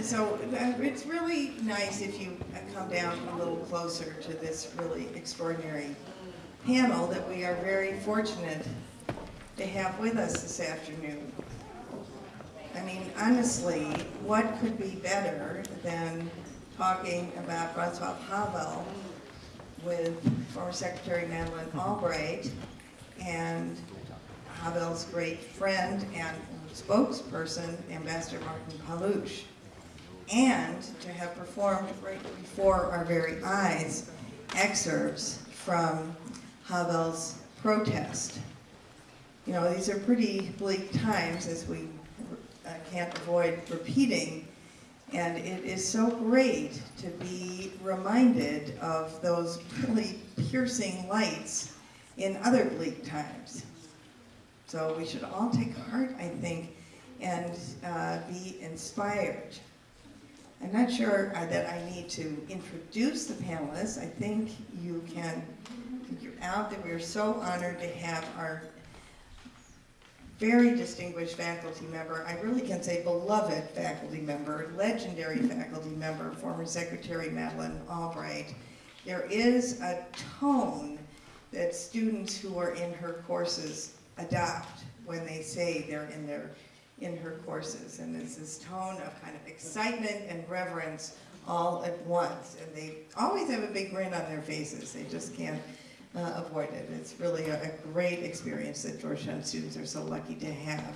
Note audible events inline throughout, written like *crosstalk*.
So uh, it's really nice if you come down a little closer to this really extraordinary panel that we are very fortunate to have with us this afternoon. I mean, honestly, what could be better than talking about Václav Havel with former Secretary Madeleine Albright and Havel's great friend and spokesperson, Ambassador Martin Palouš, and to have performed right before our very eyes excerpts from Havel's protest. You know, these are pretty bleak times as we uh, can't avoid repeating, and it is so great to be reminded of those really piercing lights in other bleak times. So we should all take heart, I think, and uh, be inspired. I'm not sure uh, that I need to introduce the panelists. I think you can figure out that we are so honored to have our very distinguished faculty member, I really can say beloved faculty member, legendary faculty member, former Secretary Madeleine Albright. There is a tone that students who are in her courses adopt when they say they're in their in her courses. And there's this tone of kind of excitement and reverence all at once. And they always have a big grin on their faces. They just can't uh, avoid it. It's really a, a, great experience that Georgetown students are so lucky to have.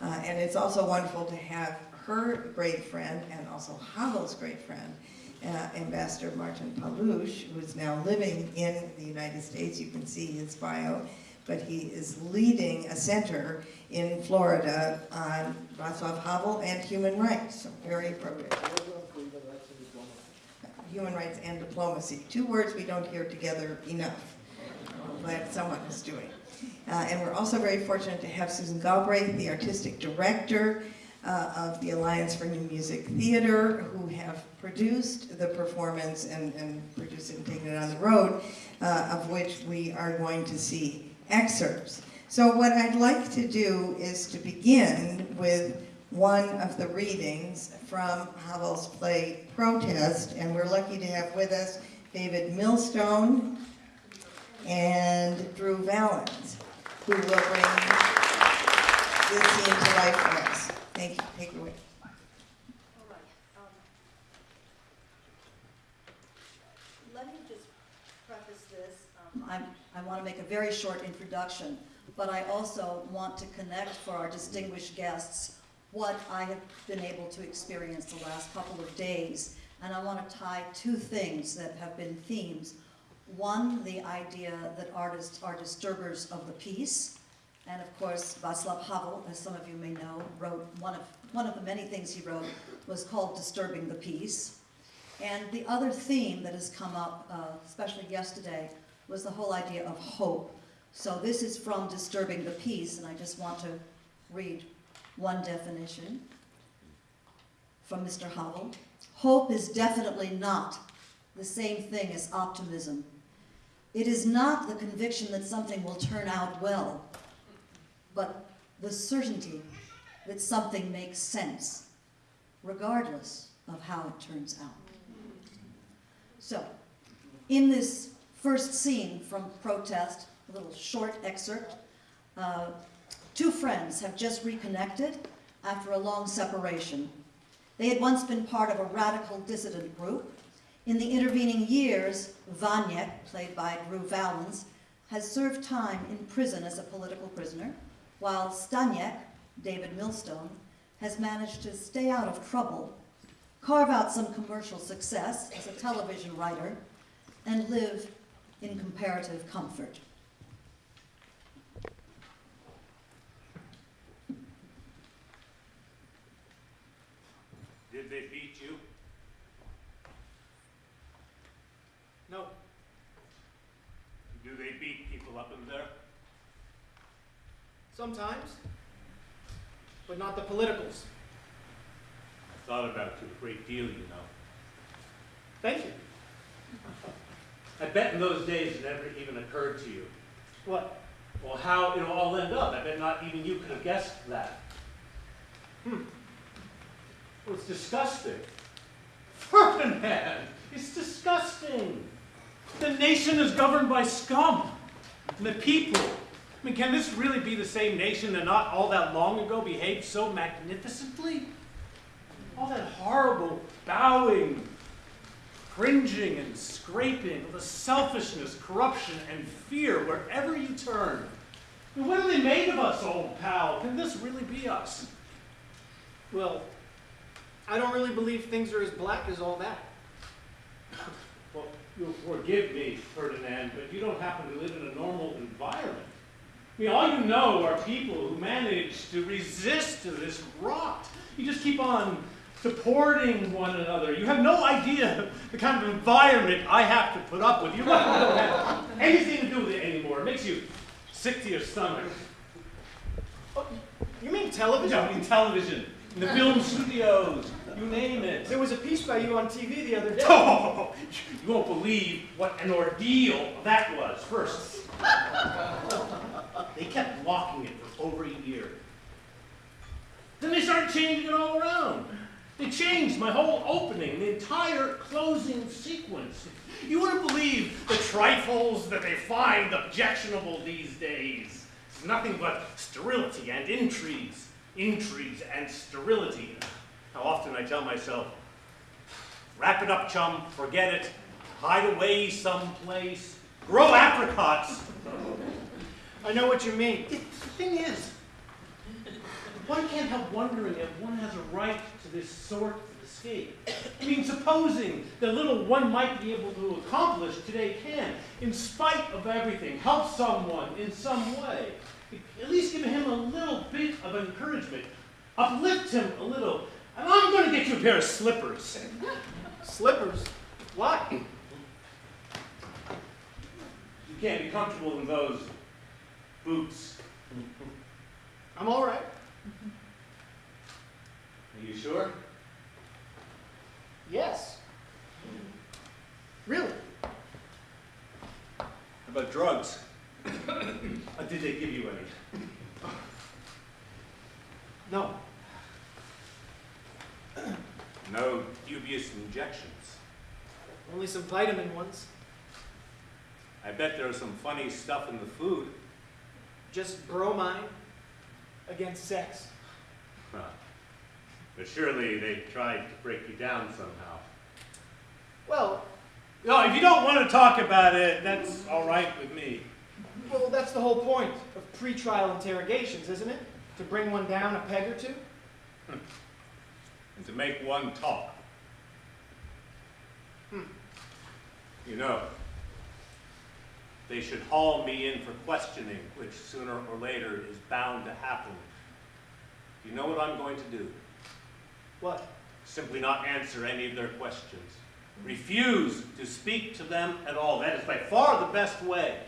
Uh, and it's also wonderful to have her great friend and also Havel's great friend, uh, Ambassador Martin Palouš, who is now living in the United States. You can see his bio but he is leading a center in Florida on Václav Havel and human rights, so very appropriate. Human rights and diplomacy, two words we don't hear together enough. Glad someone is doing. Uh, and we're also very fortunate to have Susan Galbraith, the artistic director uh, of the Alliance for New Music Theater, who have produced the performance and, and produced it and taken it on the road, uh, of which we are going to see excerpts. So what I'd like to do is to begin with one of the readings from Havel's play Protest, and we're lucky to have with us David Millstone and Drew Valens, who will bring this scene to life for us. Thank you. Take it away. Let me just preface this. Um, I'm I want to make a very short introduction, but I also want to connect for our distinguished guests what I have been able to experience the last couple of days. And I want to tie two things that have been themes. One, the idea that artists are disturbers of the peace. And of course, Václav Havel, as some of you may know, wrote one of, one of the many things he wrote was called Disturbing the Peace. And the other theme that has come up, uh, especially yesterday, was the whole idea of hope. So this is from Disturbing the Peace, and I just want to read one definition from Mr. Havel. Hope is definitely not the same thing as optimism. It is not the conviction that something will turn out well, but the certainty that something makes sense, regardless of how it turns out. So, in this First scene from Protest, a little short excerpt. Uh, two friends have just reconnected after a long separation. They had once been part of a radical dissident group. In the intervening years, Vaněk, played by Drew Valens, has served time in prison as a political prisoner, while Staněk, David Millstone, has managed to stay out of trouble, carve out some commercial success as a television writer, and live in comparative comfort. Did they beat you? No. Do they beat people up in there? Sometimes. But not the politicals. I thought about you a great deal, you know. Thank you. *laughs* I bet in those days it never even occurred to you. What? Well, how it'll all ended up. I bet not even you could have guessed that. Hmm. Well, it's disgusting. *laughs* Ferdinand, it's disgusting. The nation is governed by scum. And the people. I mean, can this really be the same nation that not all that long ago behaved so magnificently? All that horrible bowing, cringing, and scraping, the selfishness, corruption, and fear wherever you turn. Mean, what are they made of us, old pal? Can this really be us? Well, I don't really believe things are as black as all that. Well, you'll forgive me, Ferdinand, but you don't happen to live in a normal environment. I mean, all you know are people who manage to resist to this rot. You just keep on supporting one another. You have no idea the kind of environment I have to put up with. You don't have anything to do with it anymore. It makes you sick to your stomach. Oh, you mean television? I mean, television, in the film studios, you name it. There was a piece by you on TV the other day. Oh, *laughs* you won't believe what an ordeal that was. First, they kept blocking it for over a year. Then they started changing it all around. They changed my whole opening, the entire closing sequence. You wouldn't believe the trifles that they find objectionable these days. It's nothing but sterility and intrigues, intrigues and sterility. How often I tell myself, Wrap it up, chum. Forget it. Hide away someplace. Grow apricots. I know what you mean. It, the thing is, one can't help wondering if one has a right this sort of escape. I mean, supposing the little one might be able to accomplish today can, in spite of everything, help someone in some way. At least give him a little bit of encouragement. Uplift him a little. And I'm going to get you a pair of slippers. Slippers? Why? You can't be comfortable in those boots. I'm all right. Are you sure? Yes. Really? How about drugs? *coughs* Uh, did they give you any? No. *coughs* No dubious injections. Only some vitamin ones. I bet there was some funny stuff in the food. Just bromine against sex. Huh. But surely they tried to break you down somehow. Well, No, if you don't want to talk about it, that's all right with me. well, that's the whole point of pre-trial interrogations, isn't it? To bring one down a peg or two? And to make one talk. Hmm. You know, they should haul me in for questioning, which sooner or later is bound to happen. You know what I'm going to do? What? Simply not answer any of their questions. Refuse to speak to them at all. That is by far the best way.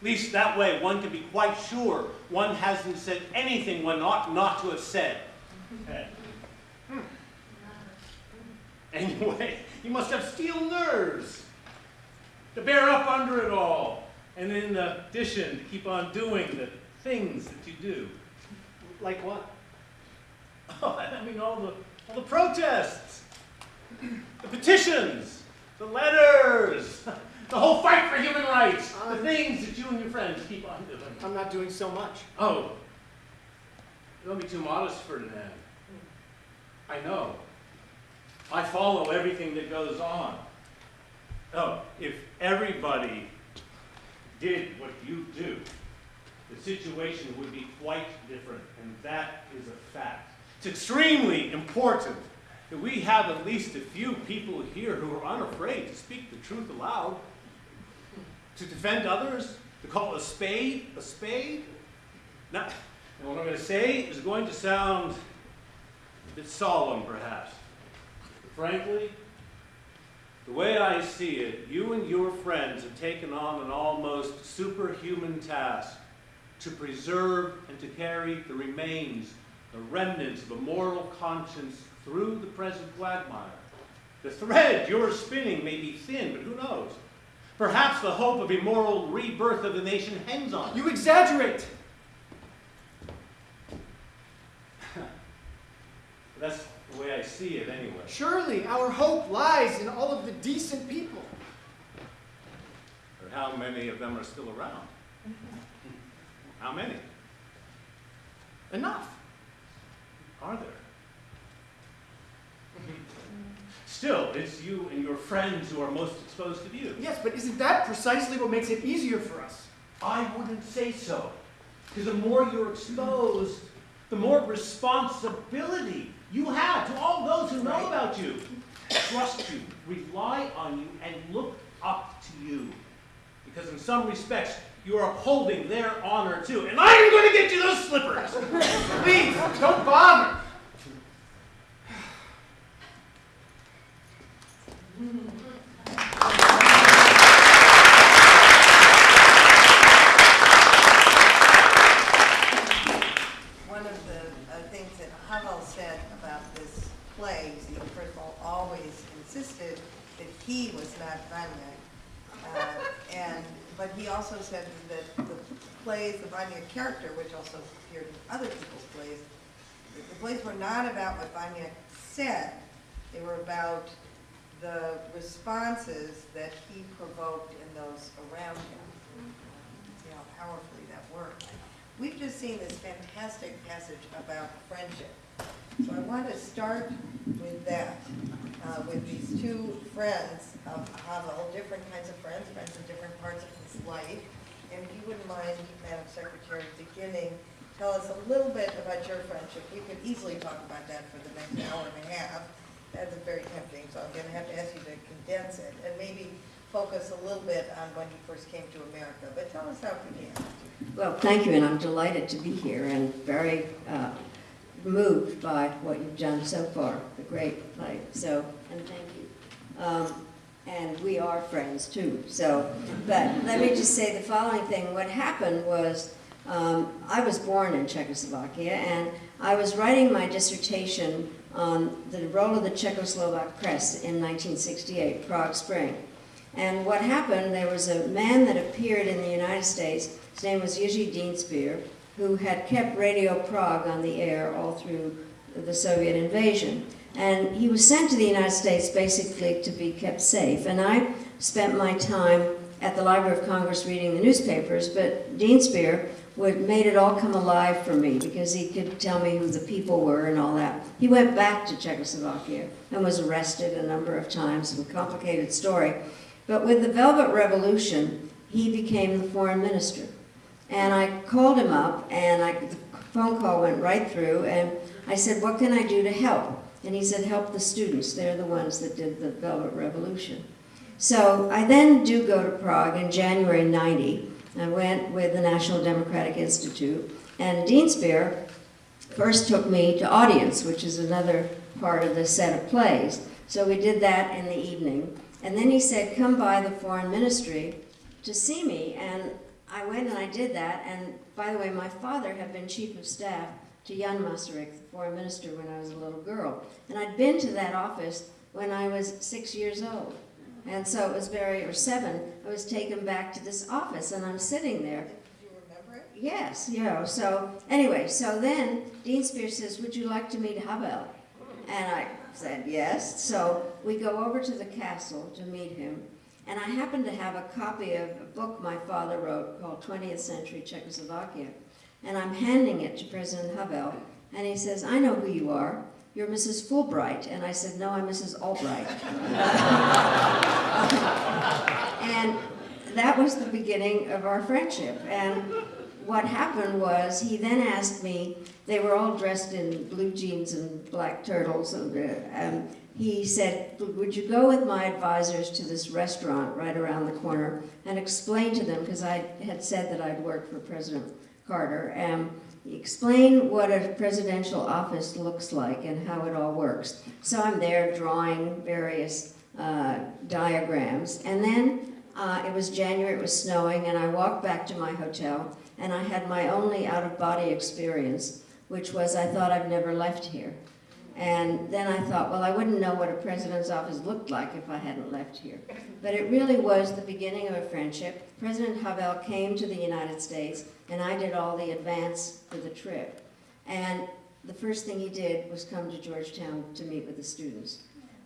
At least that way one can be quite sure one hasn't said anything one ought not to have said. Hmm. *laughs* Anyway, you must have steel nerves to bear up under it all. And in addition, to keep on doing the things that you do. Like what? Oh, *laughs* I mean, all the, all the protests, the petitions, the letters, *laughs* the whole fight for human rights, uh, the things that you and your friends keep on doing. I'm not doing so much. Oh, don't be too modest, Ferdinand. I know. I follow everything that goes on. Oh, if everybody did what you do, the situation would be quite different, and that is a fact. It's extremely important that we have at least a few people here who are unafraid to speak the truth aloud, to defend others, to call a spade a spade. Now, what I'm going to say is going to sound a bit solemn, perhaps. But frankly, the way I see it, you and your friends have taken on an almost superhuman task to preserve and to carry the remains, the remnants of a moral conscience through the present quagmire. The thread you're spinning may be thin, but who knows? Perhaps the hope of a moral rebirth of the nation hangs on it. You exaggerate! *laughs* That's, The way I see it, anyway. Surely our hope lies in all of the decent people. But how many of them are still around? *laughs* How many Enough. Are there? Still, it's you and your friends who are most exposed to views. Yes, but isn't that precisely what makes it easier for us? I wouldn't say so. Because the more you're exposed, the more responsibility you have to all those who know about you, trust you, rely on you, and look up to you. Because in some respects, you're upholding their honor too. And I'm going to get you those slippers! *laughs* Please, don't bother. One of the uh, things that Havel said about this play, is he first of all always insisted that he was not Vanya. Uh, And, but he also said that the plays, the Vanya character, which also appeared in other people's plays, the plays were not about what Vanya said. They were about the responses that he provoked in those around him. See how powerfully that worked. We've just seen this fantastic passage about friendship. So I want to start with that, uh, with these two friends of Havel, different kinds of friends, friends in different parts of his life. And if you wouldn't mind, Madam Secretary, beginning, tell us a little bit about your friendship. We could easily talk about that for the next hour and a half. That's very tempting, so I'm going to have to ask you to condense it and maybe focus a little bit on when you first came to America. But tell us how it began. Well, thank you, and I'm delighted to be here and very uh, moved by what you've done so far, the great play, so, and thank you. Um, And we are friends too, so, but let me just say the following thing. What happened was, um, I was born in Czechoslovakia, and I was writing my dissertation on the role of the Czechoslovak press in 1968, Prague Spring. And what happened, there was a man that appeared in the United States, his name was Jiří Dienstbier, who had kept Radio Prague on the air all through the Soviet invasion. And he was sent to the United States basically to be kept safe. And I spent my time at the Library of Congress reading the newspapers, but Dienstbier would, made it all come alive for me because he could tell me who the people were and all that. He went back to Czechoslovakia and was arrested a number of times, a complicated story. But with the Velvet Revolution, he became the foreign minister. And I called him up, and I, the phone call went right through, and I said, what can I do to help? And he said, help the students. They're the ones that did the Velvet Revolution. So I then do go to Prague in January 90. I went with the National Democratic Institute, and Dienstbier first took me to audience, which is another part of the set of plays. So we did that in the evening. And then he said, come by the foreign ministry to see me. And I went and I did that. And by the way, my father had been chief of staff to Jan Masaryk, the foreign minister, when I was a little girl. And I'd been to that office when I was six years old. And so it was very, or seven, I was taken back to this office and I'm sitting there. Do you remember it? Yes, you know, so, anyway, so then Dienstbier says, would you like to meet Havel? And I said, yes. So we go over to the castle to meet him. And I happen to have a copy of a book my father wrote called 20th Century Czechoslovakia. And I'm handing it to President Havel. And he says, I know who you are. You're Mrs. Fulbright. And I said, no, I'm Mrs. Albright. *laughs* and that was the beginning of our friendship. And what happened was he then asked me, they were all dressed in blue jeans and black turtles, and uh, um, he said, would you go with my advisors to this restaurant right around the corner and explain to them, because I had said that I'd worked for President Carter, and explain what a presidential office looks like and how it all works. So I'm there drawing various uh, diagrams, and then uh, it was January, it was snowing, and I walked back to my hotel, and I had my only out-of-body experience, which was I thought I've never left here. And then I thought, well, I wouldn't know what a president's office looked like if I hadn't left here. But it really was the beginning of a friendship. President Havel came to the United States, and I did all the advance for the trip. And the first thing he did was come to Georgetown to meet with the students.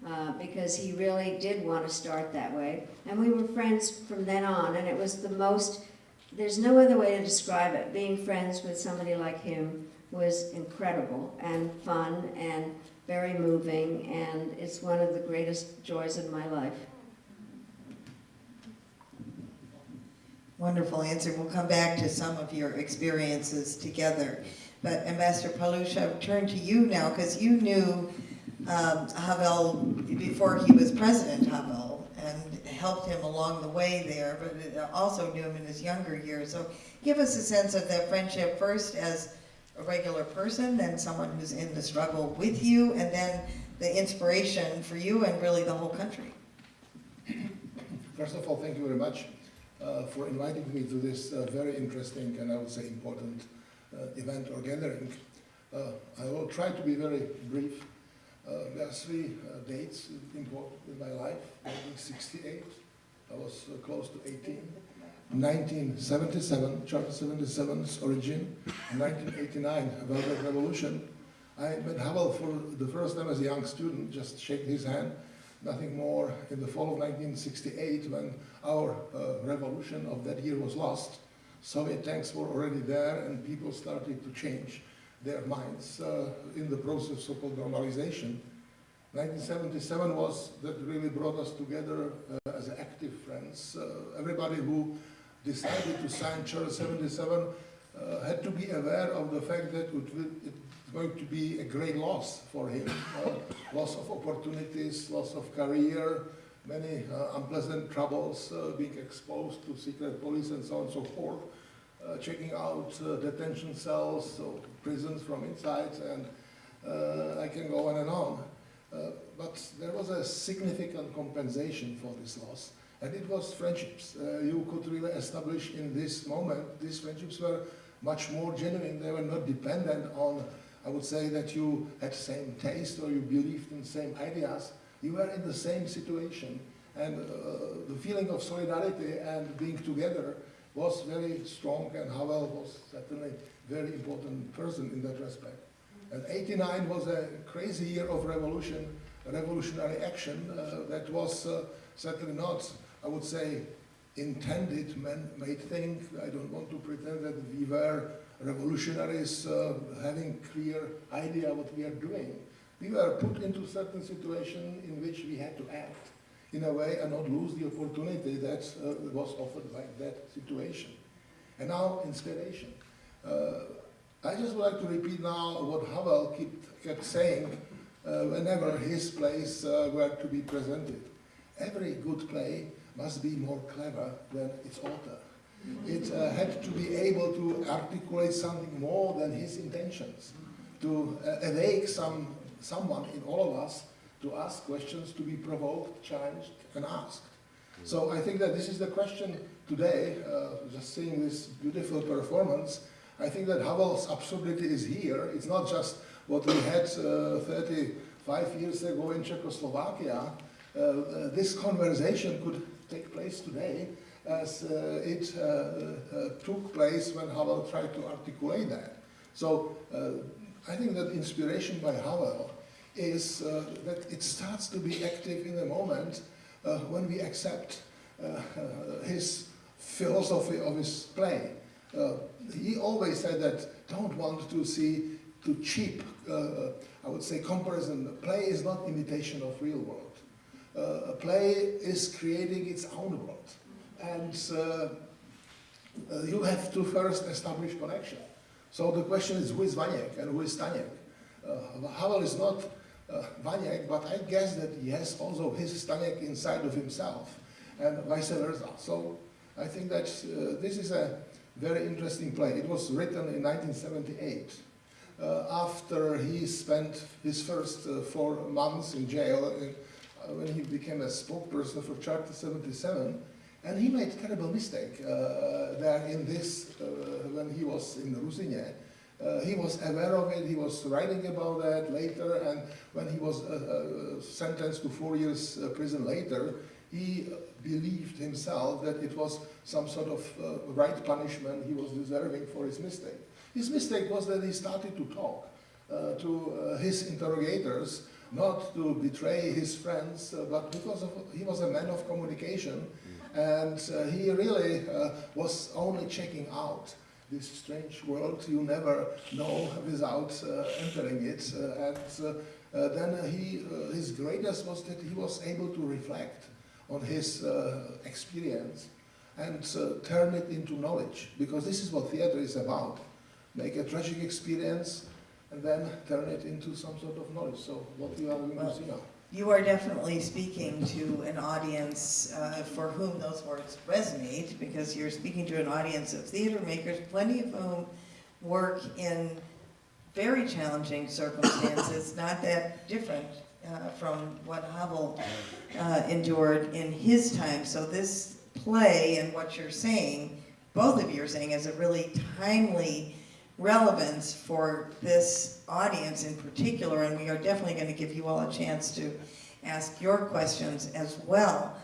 Uh, because he really did want to start that way. And we were friends from then on, and it was the most, there's no other way to describe it. Being friends with somebody like him was incredible and fun and very moving, and it's one of the greatest joys of my life. Wonderful answer. We'll come back to some of your experiences together. But Ambassador I'll turn to you now because you knew um, Havel before he was President Havel and helped him along the way there, but also knew him in his younger years. So give us a sense of that friendship first as a regular person, then someone who's in the struggle with you, and then the inspiration for you and really the whole country. First of all, thank you very much uh, for inviting me to this uh, very interesting and I would say important uh, event or gathering. Uh, I will try to be very brief. Uh, there are three uh, dates important in my life. 1968, I was close to 18. 1977, Charter 77's origin. 1989, Velvet Revolution. I met Havel for the first time as a young student, just shake his hand nothing more in the fall of 1968 when our uh, revolution of that year was lost. Soviet tanks were already there and people started to change their minds uh, in the process of so-called normalization. 1977 was that really brought us together uh, as active friends. Uh, everybody who decided to sign Charter 77 uh, had to be aware of the fact that it, will, it's going to be a great loss for him. Uh, loss of opportunities, loss of career, many uh, unpleasant troubles, uh, being exposed to secret police and so on and so forth, uh, checking out uh, detention cells, so prisons from inside, and I can go on and on. But there was a significant compensation for this loss, and it was friendships. Uh, you could really establish in this moment, these friendships were much more genuine. They were not dependent on, I would say, that you had same taste or you believed in same ideas. You were in the same situation, and uh, the feeling of solidarity and being together was very strong, and Havel was certainly a very important person in that respect. And 89 was a crazy year of revolution, revolutionary action uh, that was uh, certainly not, I would say, intended man-made thing. I don't want to pretend that we were revolutionaries uh, having clear idea what we are doing. We were put into certain situation in which we had to act in a way and not lose the opportunity that uh, was offered by that situation. And now inspiration. Uh, I just would like to repeat now what Havel kept, kept saying uh, whenever his plays uh, were to be presented. Every good play must be more clever than its author. It uh, had to be able to articulate something more than his intentions, to uh, awake some, someone in all of us to ask questions, to be provoked, challenged, and asked. So I think that this is the question today, uh, just seeing this beautiful performance, I think that Havel's absurdity is here. It's not just what we had uh, 35 years ago in Czechoslovakia. Uh, uh, this conversation could take place today as uh, it uh, uh, took place when Havel tried to articulate that. So I think that inspiration by Havel is that it starts to be active in the moment when we accept *laughs* his philosophy of his play. Uh, he always said that don't want to see too cheap, uh, I would say, comparison. Play is not imitation of real world. Uh, play is creating its own world. And uh, uh, you have to first establish connection. So the question is, who is Vaněk and who is Staněk? Uh, Havel is not uh, but I guess that he has also his Staněk inside of himself, and vice versa. So I think that this is a very interesting play. It was written in 1978. Uh, after he spent his first uh, four months in jail in, uh, when he became a spokesperson for Charter 77, and he made a terrible mistake uh, there in this, uh, when he was in Ruzyně. Uh, he was aware of it, he was writing about that later, and when he was sentenced to four years prison later, he believed himself that it was some sort of uh, right punishment he was deserving for his mistake. His mistake was that he started to talk uh, to uh, his interrogators, not to betray his friends, uh, but because of, he was a man of communication, and uh, he really uh, was only checking out this strange world you never know without uh, entering it. Uh, and uh, then he, uh, his greatness was that he was able to reflect on his uh, experience and uh, turn it into knowledge, because this is what theater is about. Make a tragic experience and then turn it into some sort of knowledge. So what we are going to see now. You are definitely speaking to an audience uh, for whom those words resonate, because you're speaking to an audience of theater makers, plenty of whom work in very challenging circumstances, *coughs* not that different uh, from what Havel uh, endured in his time. So this play and what you're saying, both of you are saying, is a really timely relevance for this audience in particular, and we are definitely going to give you all a chance to ask your questions as well.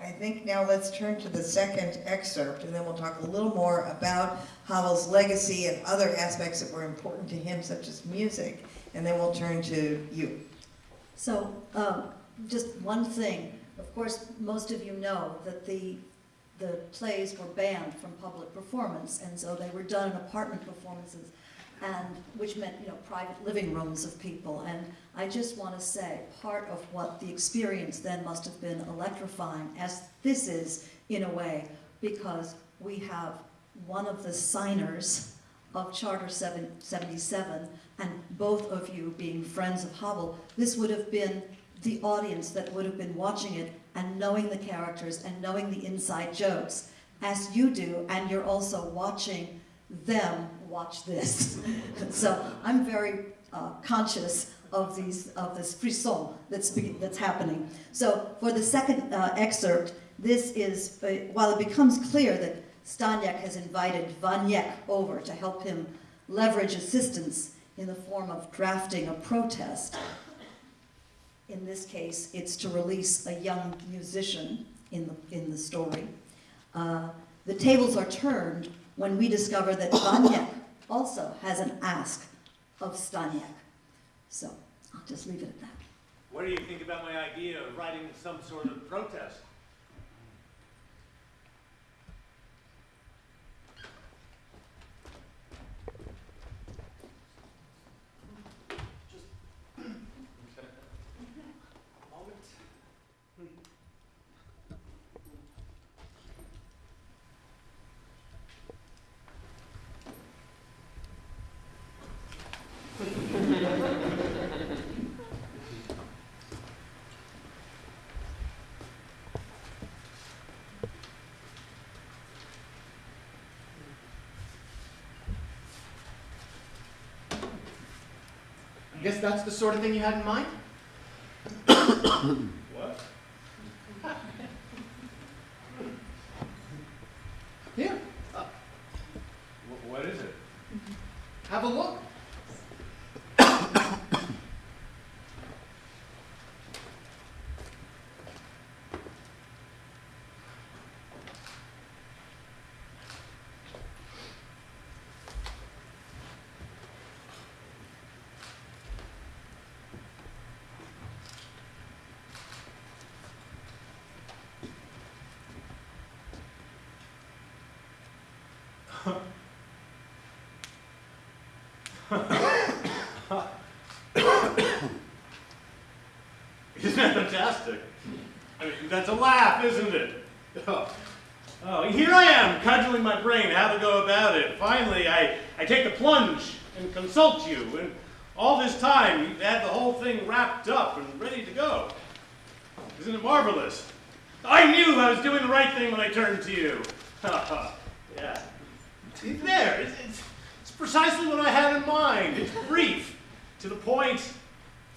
I think now let's turn to the second excerpt, and then we'll talk a little more about Havel's legacy and other aspects that were important to him, such as music, and then we'll turn to you. So, um, just one thing, of course, most of you know that the, the plays were banned from public performance, and so they were done in apartment performances, and, which meant, you know, private living rooms of people, and I just want to say, part of what the experience then must have been electrifying, as this is, in a way, because we have one of the signers of Charter 77, and both of you being friends of Havel, this would have been the audience that would have been watching it and knowing the characters and knowing the inside jokes, as you do, and you're also watching them watch this. *laughs* so I'm very uh, conscious of these of this frisson that's that's happening. So for the second uh, excerpt, this is uh, while it becomes clear that Staněk has invited Vaněk over to help him leverage assistance in the form of drafting a protest. In this case, it's to release a young musician in the, in the story. Uh, the tables are turned when we discover that Vaněk also has an ask of Staněk. So I'll just leave it at that. What do you think about my idea of writing some sort of protest? I guess that's the sort of thing you had in mind? What? Here, Wh- What is it? have a look. Isn't that fantastic? I mean, that's a laugh, isn't it? Oh, oh, here I am, cudgeling my brain how to go about it. Finally, I, I take the plunge and consult you, and all this time you've had the whole thing wrapped up and ready to go. Isn't it marvelous? I knew I was doing the right thing when I turned to you. *laughs* Yeah. There. It's, it's, it's precisely what I had in mind. It's brief, to the point,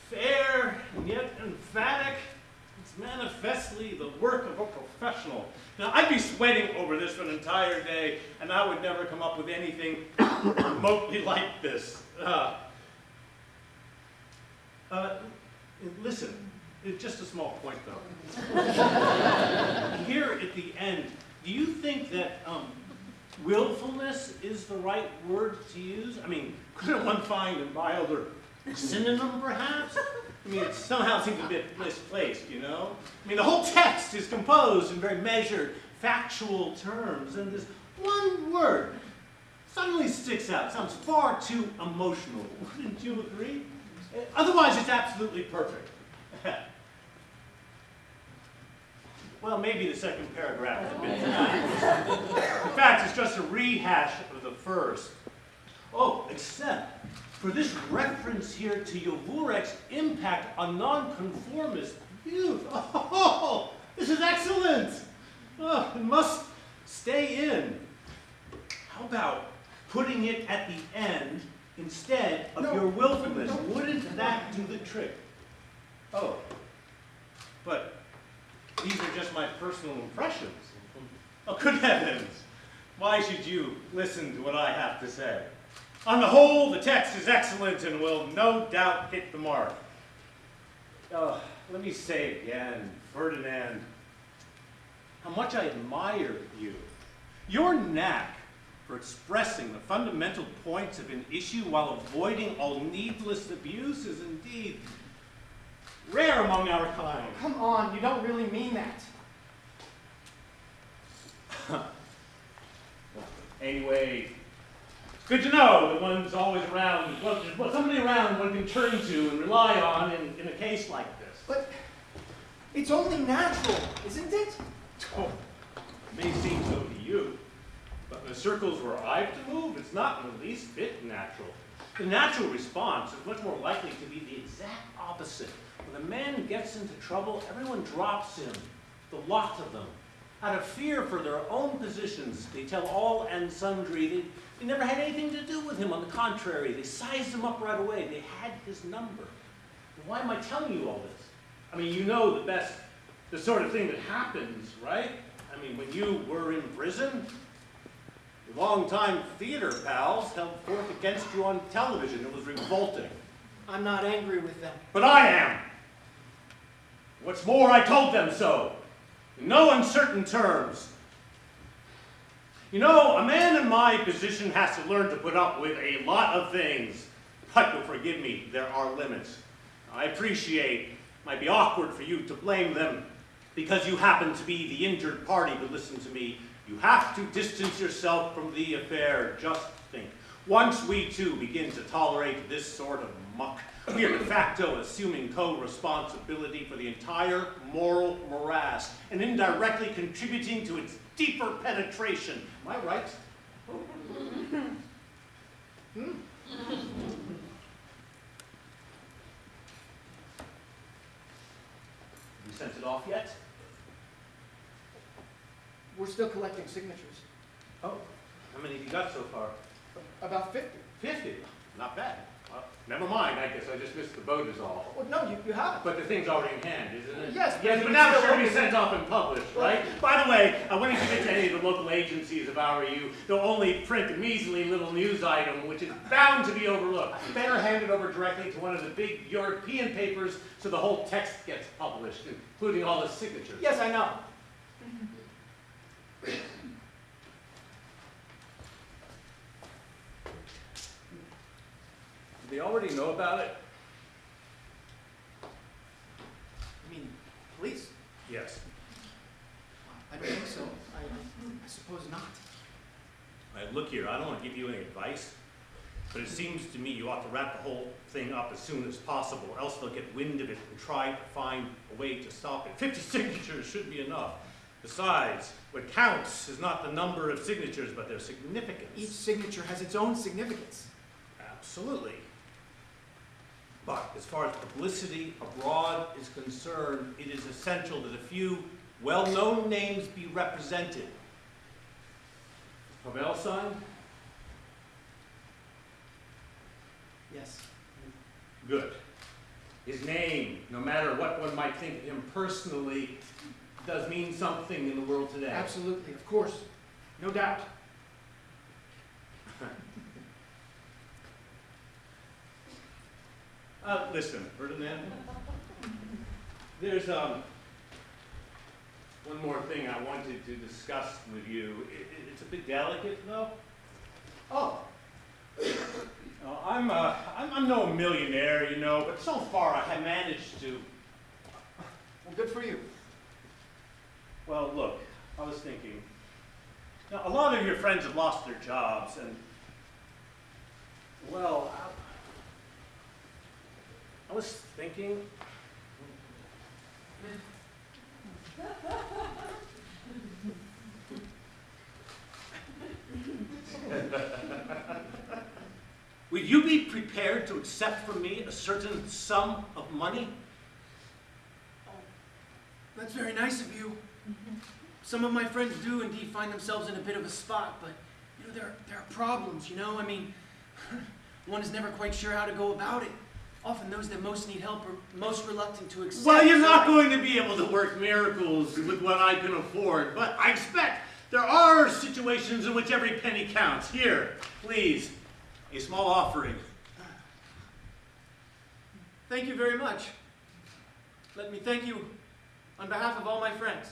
fair, and yet emphatic. Manifestly the work of a professional. Now, I'd be sweating over this for an entire day, and I would never come up with anything *coughs* remotely like this. Uh, uh, listen, just a small point, though. *laughs* Here at the end, do you think that um, willfulness is the right word to use? I mean, couldn't one find a milder Synonym, perhaps? I mean, it somehow seems a bit misplaced, you know? I mean, the whole text is composed in very measured, factual terms, and this one word suddenly sticks out, sounds far too emotional. Wouldn't you agree? Otherwise, it's absolutely perfect. *laughs* Well, maybe the second paragraph is a bit. In fact, it's just a rehash of the first. Oh, except for this reference here to Javůrek's impact on nonconformist youth. *laughs* Oh, this is excellent. Oh, it must stay in. How about putting it at the end instead of No, your willfulness? no. Wouldn't that do the trick? Oh, but these are just my personal impressions. *laughs* Oh, good heavens! Why should you listen to what I have to say? On the whole, the text is excellent and will no doubt hit the mark. Oh, let me say again, Ferdinand, how much I admire you. Your knack for expressing the fundamental points of an issue while avoiding all needless abuse is indeed rare among our kind. Come on, you don't really mean that. *laughs* Anyway, good to know that one's always around, well, there's somebody around one can turn to and rely on in, in a case like this. But it's only natural, isn't it? Oh, it may seem so to you, but in the circles where I've to move, it's not in the least bit natural. The natural response is much more likely to be the exact opposite. When a man gets into trouble, everyone drops him, the lot of them. Out of fear for their own positions, they tell all and sundry they, never had anything to do with him. On the contrary, they sized him up right away. They had his number. Why am I telling you all this? I mean, you know the best, the sort of thing that happens, right? I mean, when you were in prison, your longtime theater pals held forth against you on television. It was revolting. I'm not angry with them. But I am. What's more, I told them so. In no uncertain terms. You know, a man in my position has to learn to put up with a lot of things. But you'll forgive me, there are limits. I appreciate it might be awkward for you to blame them because you happen to be the injured party, but listen to me. You have to distance yourself from the affair. Just think. Once we too begin to tolerate this sort of muck, we are de facto assuming co-responsibility for the entire moral morass and indirectly contributing to its deeper penetration. Am I right? Hmm. You sent it off yet? We're still collecting signatures. Oh, how many have you got so far? About 50. Fifty. Not bad. Well, never mind, I guess I just missed the boat is all. Well, no, you, you haven't. But the thing's already in hand, isn't it? Yes, Yes, but but now it's it's going to be sent off and published, right? By the way, I want to *laughs* give it to any of the local agencies if I were you. They'll only print a measly little news item, which is bound to be overlooked. Better hand it over directly to one of the big European papers so the whole text gets published, including all the signatures. Yes, I know. *laughs* they already know about it? I mean, police? Yes. I don't think so. I, I suppose not. Right, look here, I don't want to give you any advice, but it seems to me you ought to wrap the whole thing up as soon as possible, or else they'll get wind of it and try to find a way to stop it. Fifty *laughs* signatures should be enough. Besides, what counts is not the number of signatures, but their significance. Each signature has its own significance. Absolutely. But as far as publicity abroad is concerned, it is essential that a few well-known names be represented. Pavel signed? Yes. Good. His name, no matter what one might think of him personally, does mean something in the world today. Absolutely, of course. No doubt. Uh, listen, Ferdinand. There's, um, one more thing I wanted to discuss with you. It, it- it's a bit delicate, though. Oh, Oh, I'm, uh, I'm, I'm no millionaire, you know, but so far I have managed to. Well, good for you. Well, look, I was thinking. Now, a lot of your friends have lost their jobs, and. Well, I, I was thinking. Will you be prepared to accept from me a certain sum of money? That's very nice of you. Some of my friends do indeed find themselves in a bit of a spot, but you know there there are problems. You know, I mean, *laughs* one is never quite sure how to go about it. Often those that most need help are most reluctant to accept. Well, you're not going to be able to work miracles with what I can afford, but I expect there are situations in which every penny counts. Here, please, a small offering. Thank you very much. Let me thank you on behalf of all my friends.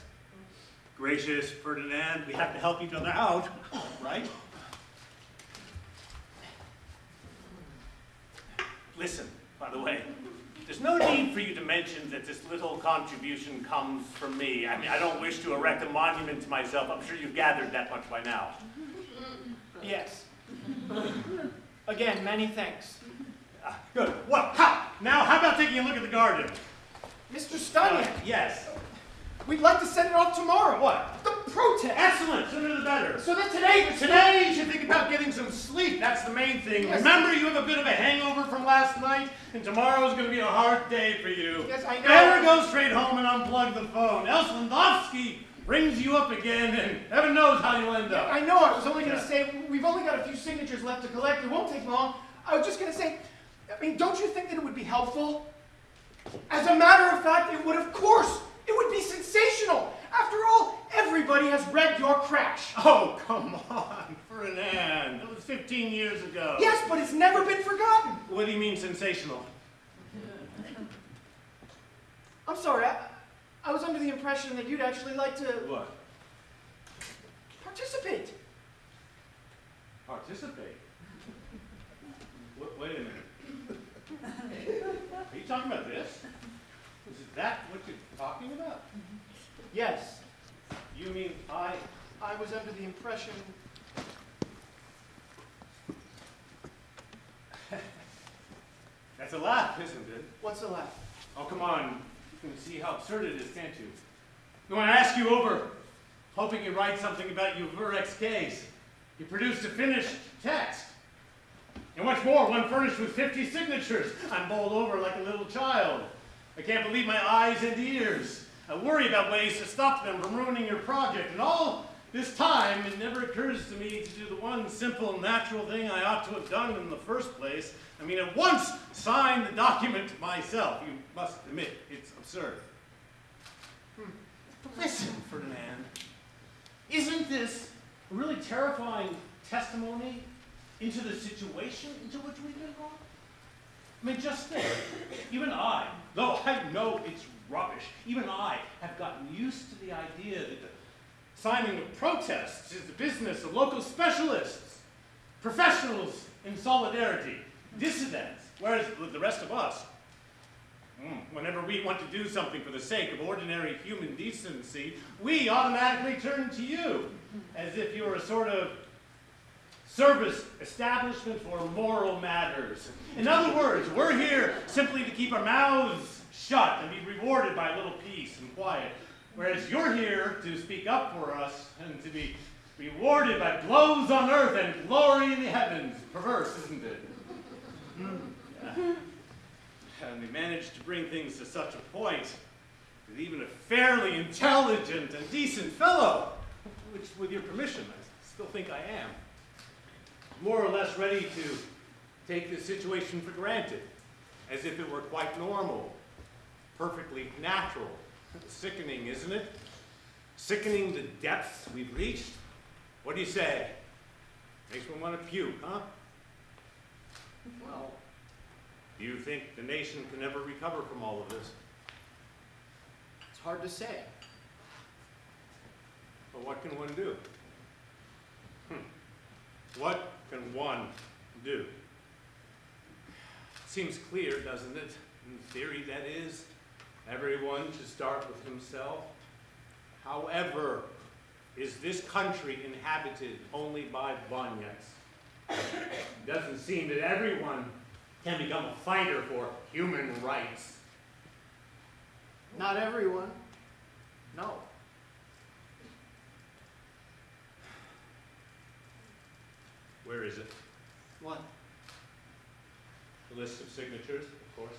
Gracious Ferdinand, we have to help each other out, right? Listen, by the way, there's no need for you to mention that this little contribution comes from me. I mean, I don't wish to erect a monument to myself. I'm sure you've gathered that much by now. Yes. Again, many thanks. Ah, good. Well, how? Now, how about taking a look at the garden? Mr. Staněk, yes. We'd like to send it off tomorrow. What? The protest. Excellent. Sooner the better. So that today, Today you should think about getting some sleep. That's the main thing. Yes. Remember, you have a bit of a hangover from last night, and tomorrow's going to be a hard day for you. Yes, I know. Better go straight home and unplug the phone. Else Landovský brings you up again, and heaven knows how you'll end up. I know, I was only going to Yeah. say, we've only got a few signatures left to collect. It won't take long. I was just going to say, I mean, don't you think that it would be helpful? As a matter of fact, it would, of course. It would be sensational. After all, everybody has read your crash. Oh, come on, Ferdinand. That was 15 years ago. Yes, but it's never been forgotten. What do you mean sensational? I'm sorry, I, I was under the impression that you'd actually like to What? participate. Participate? Wait, wait a minute. Are you talking about this? Is that what you're talking about? Yes, You mean I? I was under the impression. *laughs* That's a laugh, isn't it? What's the laugh? Oh, come on. You can see how absurd it is, can't you? When I ask you over, hoping you write something about your Javůrek's case, you produced a finished text. And what's more, one furnished with 50 signatures. I'm bowled over like a little child. I can't believe my eyes and ears. I worry about ways to stop them from ruining your project. And all this time, it never occurs to me to do the one simple, natural thing I ought to have done in the first place. I mean, at once sign the document myself. You must admit, it's absurd. Hmm. Listen, Ferdinand, isn't this a really terrifying testimony into the situation into which we've been brought? I mean, just think, even I, though I know it's rubbish, even I have gotten used to the idea that the signing of protests is the business of local specialists, professionals in solidarity, dissidents, whereas the rest of us, mm, whenever we want to do something for the sake of ordinary human decency, we automatically turn to you, as if you're a sort of service establishment for moral matters. In other words, we're here simply to keep our mouths shut and be rewarded by a little peace and quiet. Whereas you're here to speak up for us and to be rewarded by blows on earth and glory in the heavens. Perverse, isn't it? Hmm. Yeah. And we managed to bring things to such a point that even a fairly intelligent and decent fellow, which with your permission I still think I am, more or less ready to take the situation for granted, as if it were quite normal, perfectly natural. Sickening, isn't it? Sickening the depths we've reached. What do you say? Makes one want to puke, huh? Well, do you think the nation can ever recover from all of this? It's hard to say. But what can one do? Hmm. What can one do? Seems clear, doesn't it? In theory, that is. Everyone should start with himself. However, is this country inhabited only by Vaněks? It doesn't seem that everyone can become a fighter for human rights. Not everyone. No. Where is it? What? The list of signatures, of course.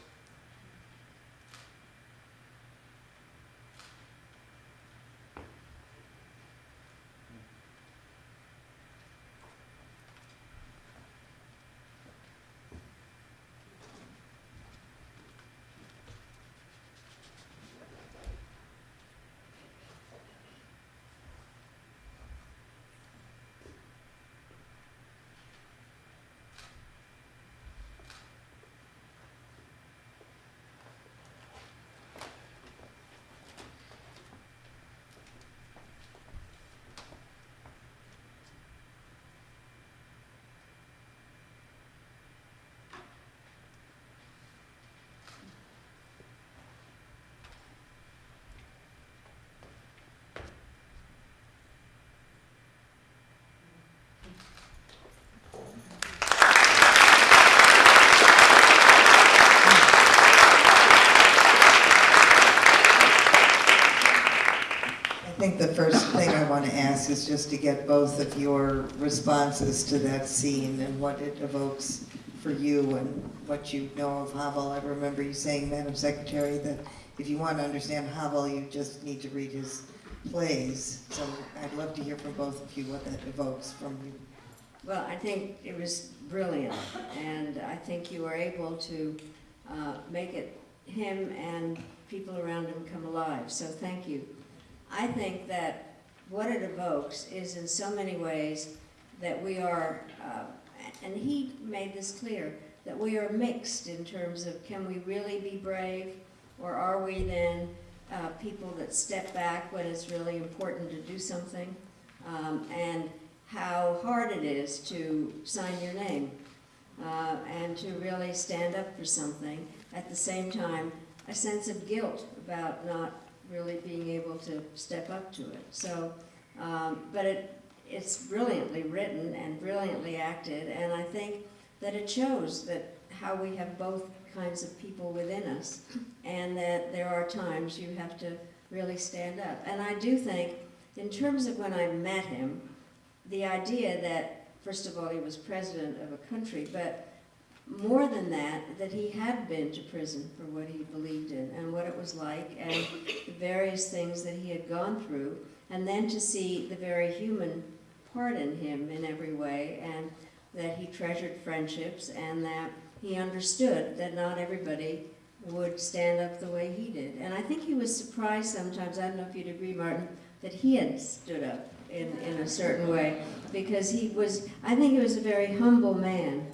I think the first thing I want to ask is just to get both of your responses to that scene and what it evokes for you and what you know of Havel. I remember you saying, Madam Secretary, that if you want to understand Havel, you just need to read his plays. So I'd love to hear from both of you what that evokes from you. Well, I think it was brilliant, and I think you were able to uh, make it, him and people around him come alive, so thank you. I think that what it evokes is in so many ways that we are, uh, and he made this clear, that we are mixed in terms of can we really be brave, or are we then uh, people that step back when it's really important to do something? Um, and how hard it is to sign your name uh, and to really stand up for something. At the same time, a sense of guilt about not really being able to step up to it. So, um, but it, it's brilliantly written and brilliantly acted, and I think that it shows that how we have both kinds of people within us, and that there are times you have to really stand up. And I do think, in terms of when I met him, the idea that, first of all, he was president of a country, but more than that, that he had been to prison for what he believed in and what it was like and the various things that he had gone through, and then to see the very human part in him in every way, and that he treasured friendships and that he understood that not everybody would stand up the way he did. And I think he was surprised sometimes, I don't know if you'd agree, Martin, that he had stood up in, in a certain way, because he was, I think he was a very humble man.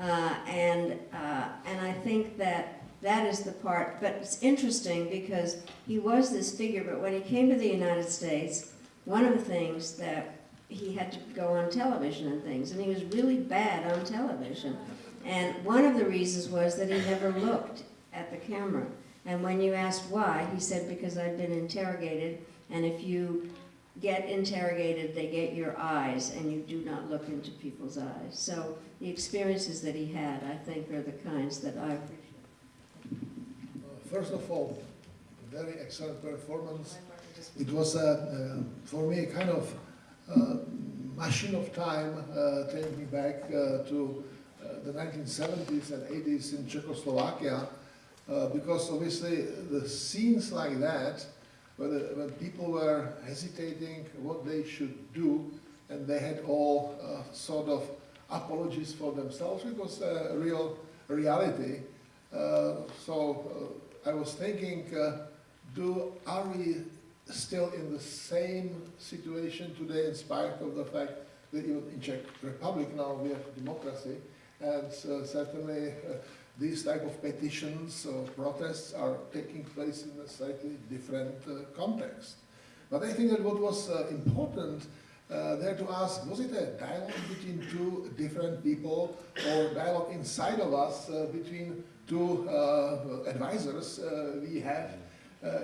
Uh, and, uh, and I think that that is the part, but it's interesting because he was this figure, but when he came to the United States, one of the things that he had to go on television and things, and he was really bad on television. And one of the reasons was that he never looked at the camera. And when you asked why, he said, because I'd been interrogated, and if you get interrogated, they get your eyes, and you do not look into people's eyes. So the experiences that he had, I think, are the kinds that I appreciate. Uh, First of all, very excellent performance. It was, uh, uh, for me, a kind of uh, machine of time, uh, taking me back uh, to uh, the 1970s and 80s in Czechoslovakia, because obviously the scenes like that, when, the, when people were hesitating what they should do, and they had all uh, sort of apologies for themselves, it was a real reality. Uh, so uh, I was thinking, uh, do are we still in the same situation today, in spite of the fact that even in Czech Republic now we have democracy, and uh, certainly uh, these type of petitions or protests are taking place in a slightly different uh, context. But I think that what was uh, important uh, there to ask, was it a dialogue between two different people or dialogue inside of us uh, between two uh, advisors uh, we have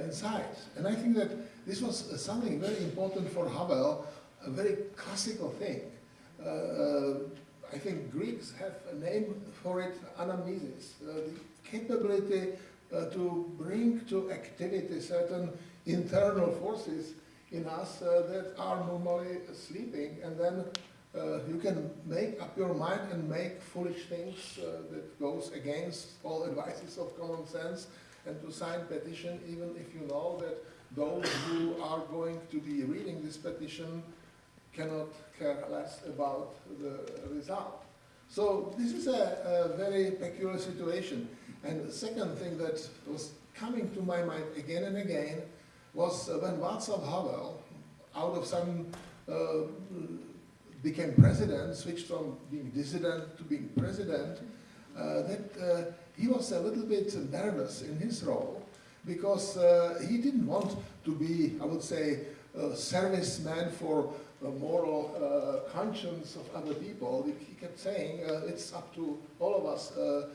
inside? And I think that this was something very important for Havel, a very classical thing. I think Greeks have a name for it, anamnesis, uh, the capability uh, to bring to activity certain internal forces in us uh, that are normally sleeping, and then uh, you can make up your mind and make foolish things uh, that goes against all advices of common sense, and to sign petition even if you know that those who are going to be reading this petition cannot care less about the result. So this is a, a very peculiar situation. And the second thing that was coming to my mind again and again was uh, when Václav Havel, out of some, uh, became president, switched from being dissident to being president, uh, that uh, he was a little bit nervous in his role because uh, he didn't want to be, I would say, a serviceman for a moral uh, conscience of other people. He he kept saying, uh, it's up to all of us, uh,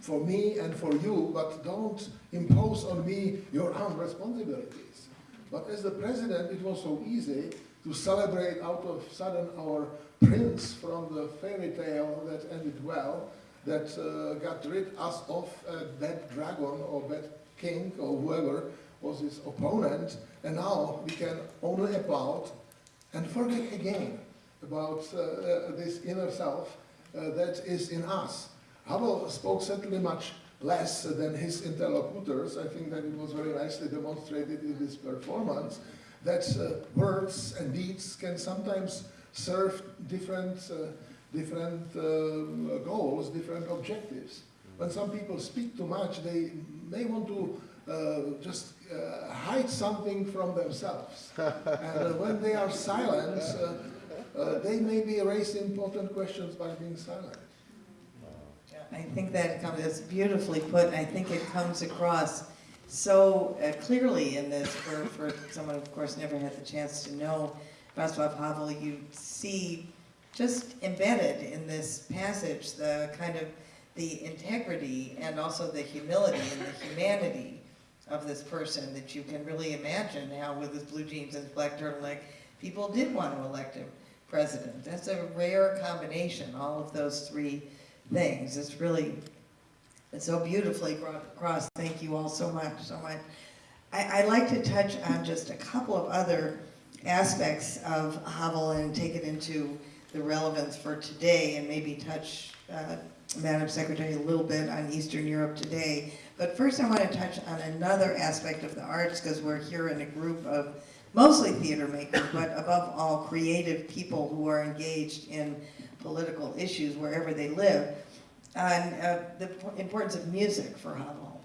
for me and for you, but don't impose on me your own responsibilities. But as the president, it was so easy to celebrate out of sudden our prince from the fairy tale that ended well, that uh, got rid us of a bad dragon or bad king or whoever was his opponent, and now we can only applaud and forget again about uh, uh, this inner self uh, that is in us. Havel spoke certainly much less than his interlocutors. I think that it was very nicely demonstrated in this performance that uh, words and deeds can sometimes serve different, uh, different uh, goals, different objectives. When some people speak too much, they may want to uh, just uh, hide something from themselves. *laughs* and uh, when they are silent, uh, uh, they may be raising important questions by being silent. I think that comes, it's beautifully put, I think it comes across so uh, clearly in this, for, for someone, of course, never had the chance to know Václav Havel, you see just embedded in this passage the kind of the integrity and also the humility and the humanity of this person that you can really imagine how with his blue jeans and his black turtleneck, people did want to elect him president. That's a rare combination, all of those three things. It's really, it's so beautifully brought across. Thank you all so much, so much. I, I'd like to touch on just a couple of other aspects of Havel and take it into the relevance for today and maybe touch, uh, Madam Secretary, a little bit on Eastern Europe today. But first I want to touch on another aspect of the arts because we're here in a group of mostly theater makers, *laughs* but above all creative people who are engaged in political issues wherever they live, on uh, the importance of music for Havel.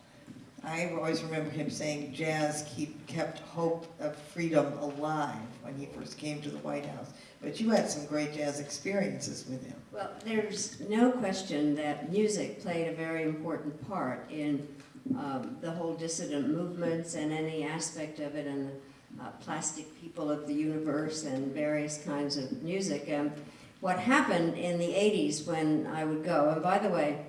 I always remember him saying jazz keep, kept hope of freedom alive when he first came to the White House. But you had some great jazz experiences with him. Well, there's no question that music played a very important part in um, the whole dissident movements and any aspect of it and the uh, plastic people of the universe and various kinds of music. And what happened in the 80s when I would go, and by the way,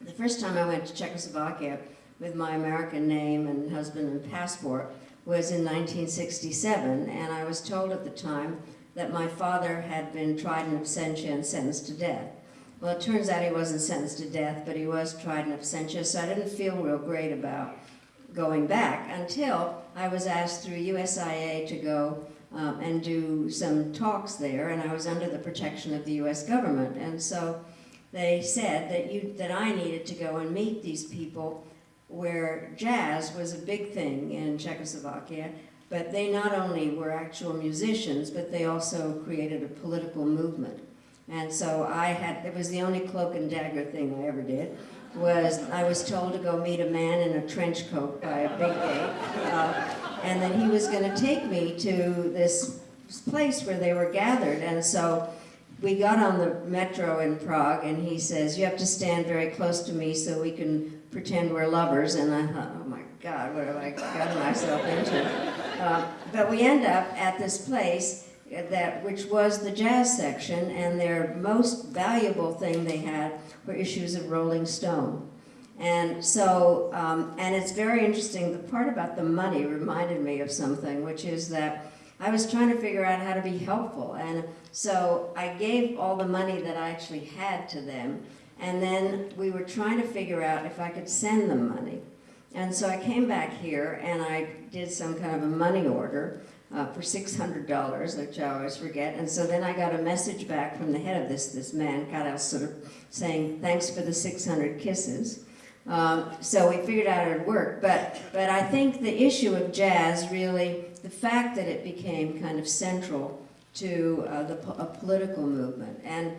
the first time I went to Czechoslovakia with my American name and husband and passport was in 1967, and I was told at the time that my father had been tried in absentia and sentenced to death. Well, it turns out he wasn't sentenced to death, but he was tried in absentia, so I didn't feel real great about going back until I was asked through USIA to go um, and do some talks there, and I was under the protection of the U.S. government. And so they said that, you, that I needed to go and meet these people where jazz was a big thing in Czechoslovakia, but they not only were actual musicians, but they also created a political movement. And so I had, it was the only cloak and dagger thing I ever did, was I was told to go meet a man in a trench coat by a big gate, uh, and then he was gonna take me to this place where they were gathered, and so we got on the metro in Prague, and he says, you have to stand very close to me so we can pretend we're lovers, and I thought, oh my God, what have I gotten myself into? Uh, but we end up at this place that, which was the jazz section, and their most valuable thing they had were issues of Rolling Stone. And so, um, and it's very interesting, the part about the money reminded me of something, which is that I was trying to figure out how to be helpful. And so I gave all the money that I actually had to them. And then we were trying to figure out if I could send them money. And so I came back here and I did some kind of a money order uh, for $600, which I always forget. And so then I got a message back from the head of this, this man, sort of saying, thanks for the 600 kisses. Um, so we figured out it would work. But, but I think the issue of jazz really, the fact that it became kind of central to uh, the a political movement. And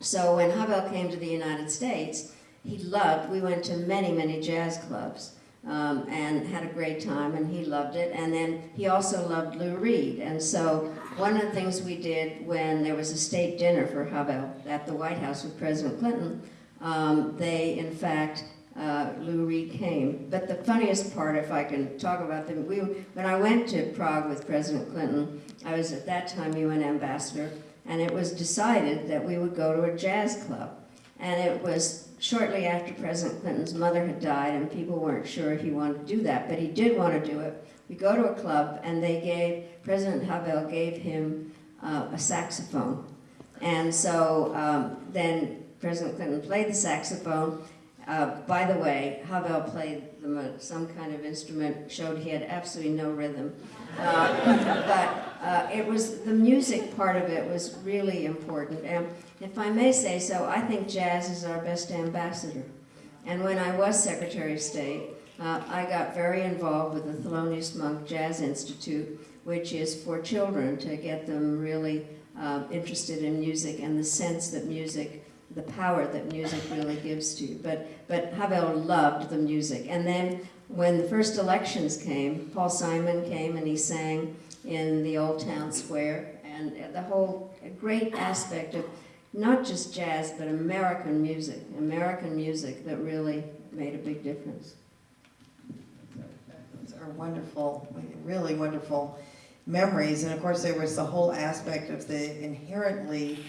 so when Havel came to the United States, he loved, we went to many, many jazz clubs um, and had a great time, and he loved it. And then he also loved Lou Reed. And so one of the things we did when there was a state dinner for Havel at the White House with President Clinton, um, they, in fact, uh, Lou Reed came. But the funniest part, if I can talk about them, we, when I went to Prague with President Clinton, I was at that time UN ambassador, and it was decided that we would go to a jazz club. And it was shortly after President Clinton's mother had died, and people weren't sure if he wanted to do that, but he did want to do it. We go to a club, and they gave, President Havel gave him uh, a saxophone. And so um, then President Clinton played the saxophone. Uh, by the way, Havel played some kind of instrument, showed he had absolutely no rhythm. Uh, *laughs* but uh, it was the music part of it was really important. And if I may say so, I think jazz is our best ambassador. And when I was Secretary of State, uh, I got very involved with the Thelonious Monk Jazz Institute, which is for children to get them really uh, interested in music and the sense that music, the power that music really gives to you. But, but Havel loved the music. And then when the first elections came, Paul Simon came and he sang in the Old Town Square, and the whole great aspect of not just jazz, but American music, American music that really made a big difference. Those are wonderful, really wonderful memories. And of course, there was the whole aspect of the inherently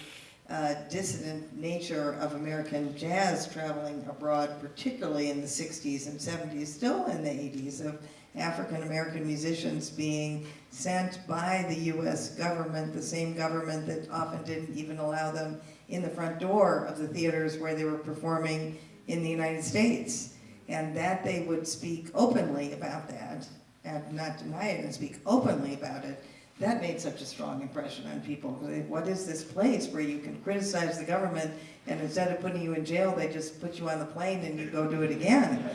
uh, dissident nature of American jazz traveling abroad, particularly in the 60s and 70s, still in the 80s, of African American musicians being sent by the US government, the same government that often didn't even allow them in the front door of the theaters where they were performing in the United States. And that they would speak openly about that, and not deny it and speak openly about it, that made such a strong impression on people. What is this place where you can criticize the government and instead of putting you in jail, they just put you on the plane and you go do it again?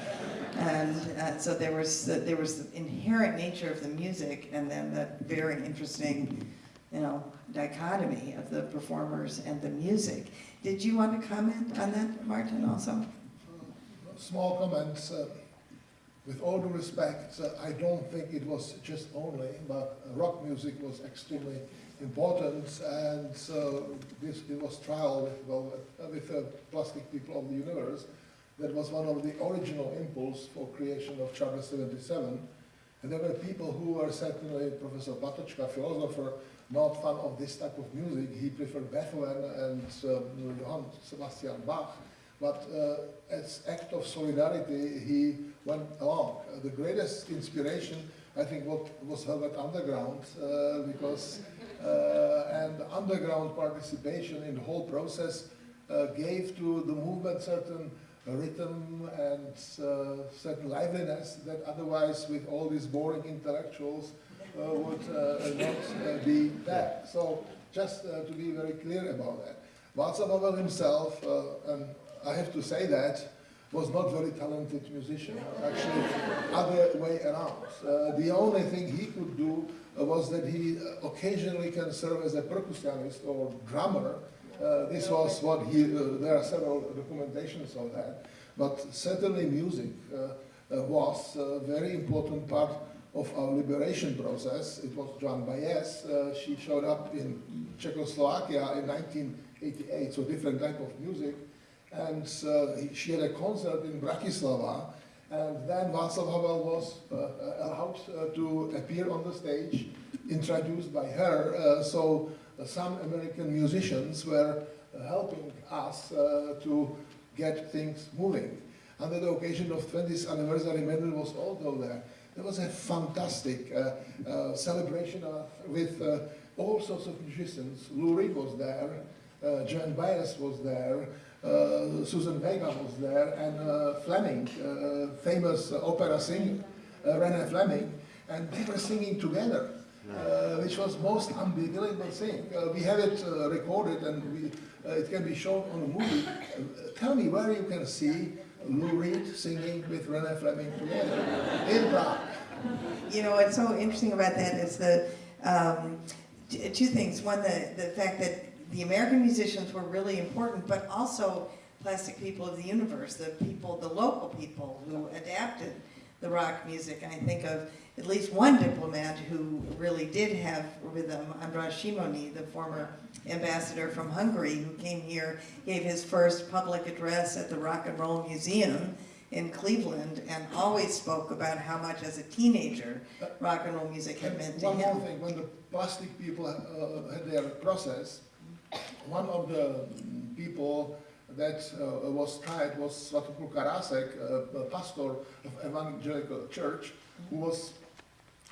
And uh, so there was, the, there was the inherent nature of the music and then that very interesting, you know, dichotomy of the performers and the music. Did you want to comment on that, Martin, also? Small comments. Uh, with all due respect, uh, I don't think it was just only, but uh, rock music was extremely important, and so this it was trial well, with the Plastic People of the Universe. That was one of the original impulse for creation of Charter 77. And there were people who were certainly, Professor Patočka, philosopher, not fan of this type of music. He preferred Beethoven and um, Johann Sebastian Bach. But uh, as act of solidarity, he went along. Uh, the greatest inspiration, I think, what was Velvet Underground, uh, because uh, and underground participation in the whole process uh, gave to the movement certain rhythm and uh, certain liveliness that otherwise, with all these boring intellectuals, would not be there. So, just to be very clear about that. Václav Havel himself, and I have to say that, was not very talented musician. Actually, other way around. Uh, the only thing he could do uh, was that he uh, occasionally can serve as a percussionist or drummer. Uh, this was what he, uh, there are several documentations of that. But certainly music uh, was a very important part of our liberation process. It was Joan Baez. she showed up in Czechoslovakia in 1988, so different type of music and uh, she had a concert in Bratislava, And then Václav Havel was uh, allowed uh, to appear on the stage, introduced by her. Uh, so uh, some American musicians were uh, helping us uh, to get things moving. Under the occasion of 20th anniversary, Mendel was also there. There was a fantastic uh, celebration uh, with all sorts of musicians. Lou Reed was there, uh, Joan Baez was there, uh, Suzanne Vega was there, and uh, Fleming, uh, famous opera singer, Renée Fleming, and they were singing together, which was most unbelievable thing. Uh, we have it uh, recorded and we, uh, it can be shown on a movie. Uh, tell me where you can see Lou Reed singing with Renée Fleming together in Prague. You know, what's so interesting about that is the, um, two things. One, the, the fact that the American musicians were really important, but also plastic people of the universe, the people, the local people who adapted the rock music. And I think of at least one diplomat who really did have rhythm, András Simonyi, the former ambassador from Hungary, who came here, gave his first public address at the Rock and Roll Museum in Cleveland, and always spoke about how much as a teenager rock and roll music had meant to One more him. thing, when the plastic people uh, had their process, one of the people that uh, was tried was Svatopluk Karásek, a pastor of evangelical church, who was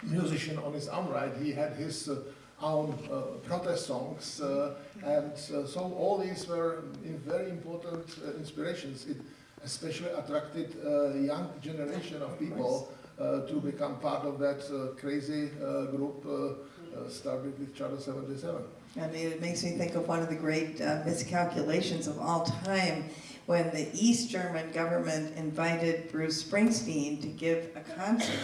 musician on his own right. He had his uh, own uh, protest songs, uh, and uh, so all these were in very important uh, inspirations. It especially attracted a young generation of people uh, to become part of that uh, crazy uh, group started with Charter 77. And it makes me think of one of the great uh, miscalculations of all time when the East German government invited Bruce Springsteen to give a concert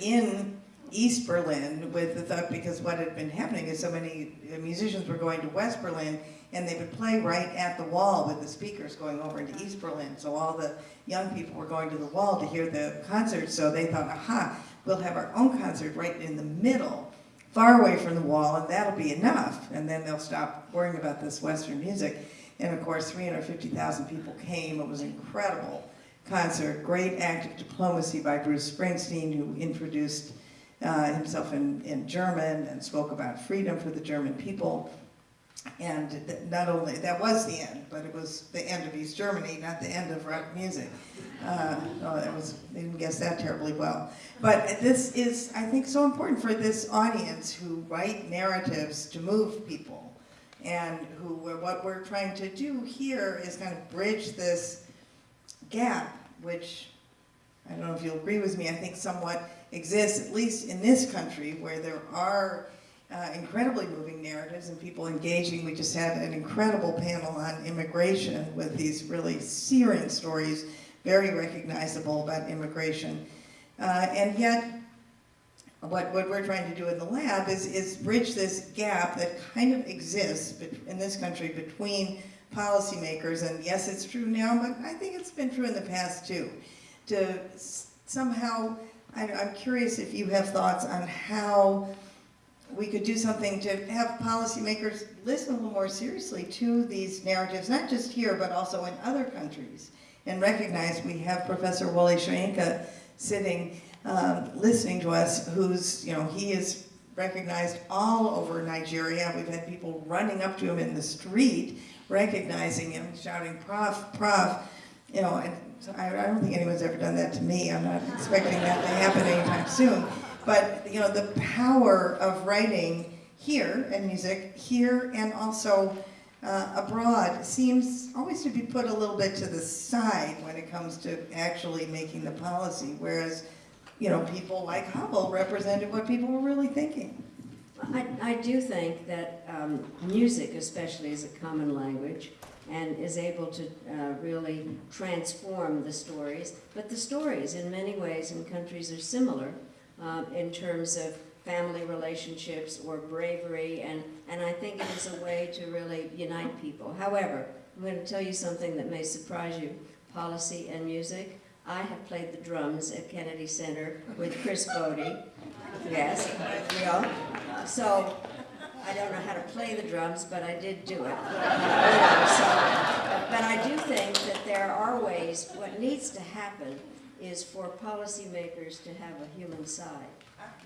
in East Berlin with the thought, because what had been happening is so many uh, musicians were going to West Berlin and they would play right at the wall with the speakers going over into East Berlin. So all the young people were going to the wall to hear the concert. So they thought, aha, we'll have our own concert right in the middle far away from the wall, and that'll be enough. And then they'll stop worrying about this Western music. And of course, 350,000 people came. It was an incredible concert. Great act of diplomacy by Bruce Springsteen, who introduced uh, himself in, in German and spoke about freedom for the German people. And not only, that was the end, but it was the end of East Germany, not the end of rock music. Uh, oh, that was, they didn't guess that terribly well. But this is, I think, so important for this audience who write narratives to move people. And who, what we're trying to do here is kind of bridge this gap, which, I don't know if you'll agree with me, I think somewhat exists, at least in this country, where there are uh, incredibly moving narratives and people engaging. We just had an incredible panel on immigration with these really searing stories, very recognizable about immigration. Uh, and yet, what, what we're trying to do in the lab is, is bridge this gap that kind of exists in this country between policymakers, and yes, it's true now, but I think it's been true in the past too, to somehow, I, I'm curious if you have thoughts on how we could do something to have policymakers listen a little more seriously to these narratives, not just here, but also in other countries, and recognize we have Professor Wole Soyinka sitting, um, listening to us, who's, you know, he is recognized all over Nigeria. We've had people running up to him in the street, recognizing him, shouting, Prof, Prof, you know, and so I, I don't think anyone's ever done that to me. I'm not expecting that to happen anytime soon. But, you know, the power of writing here and music here and also uh, abroad seems always to be put a little bit to the side when it comes to actually making the policy, whereas, you know, people like Havel represented what people were really thinking. I, I do think that um, music especially is a common language and is able to uh, really transform the stories. But the stories in many ways in countries are similar um, in terms of family relationships or bravery and, and I think it is a way to really unite people. However, I'm going to tell you something that may surprise you. Policy and music. I have played the drums at Kennedy Center with Chris Botti. Yes, yeah. So I don't know how to play the drums, but I did do it. You know, so, but I do think that there are ways, what needs to happen is for policymakers to have a human side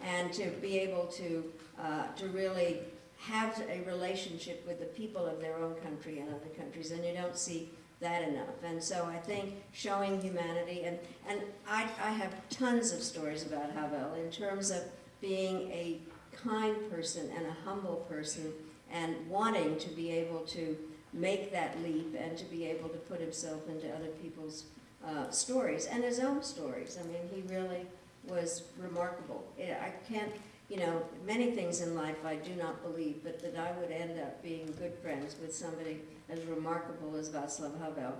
and to be able to, uh, to really have a relationship with the people of their own country and other countries, and you don't see that enough. And so I think showing humanity, and, and I, I have tons of stories about Havel in terms of being a kind person and a humble person and wanting to be able to make that leap and to be able to put himself into other people's uh, stories and his own stories. I mean, he really was remarkable. I can't, you know, many things in life I do not believe, but that I would end up being good friends with somebody as remarkable as Václav Havel.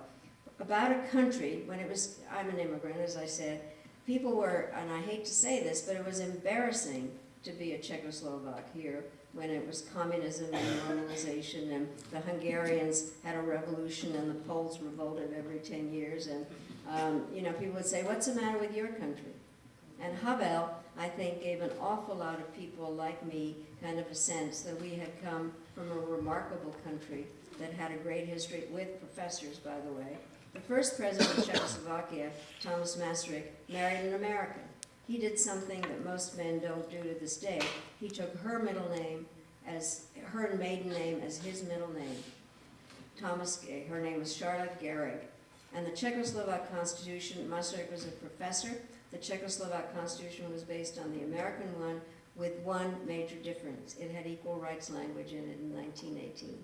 About a country, when it was, I'm an immigrant, as I said, people were, and I hate to say this, but it was embarrassing to be a Czechoslovak here when it was communism and normalization and the Hungarians had a revolution and the Poles revolted every 10 years and, um, you know, people would say, what's the matter with your country? And Havel, I think, gave an awful lot of people like me kind of a sense that we had come from a remarkable country that had a great history with professors, by the way. The first president of Czechoslovakia, Thomas Masaryk, married an American. He did something that most men don't do to this day. He took her middle name as, her maiden name as his middle name. Thomas, her name was Charlotte Garrigue. And the Czechoslovak Constitution, Masaryk was a professor. The Czechoslovak Constitution was based on the American one with one major difference. It had equal rights language in it in 1918.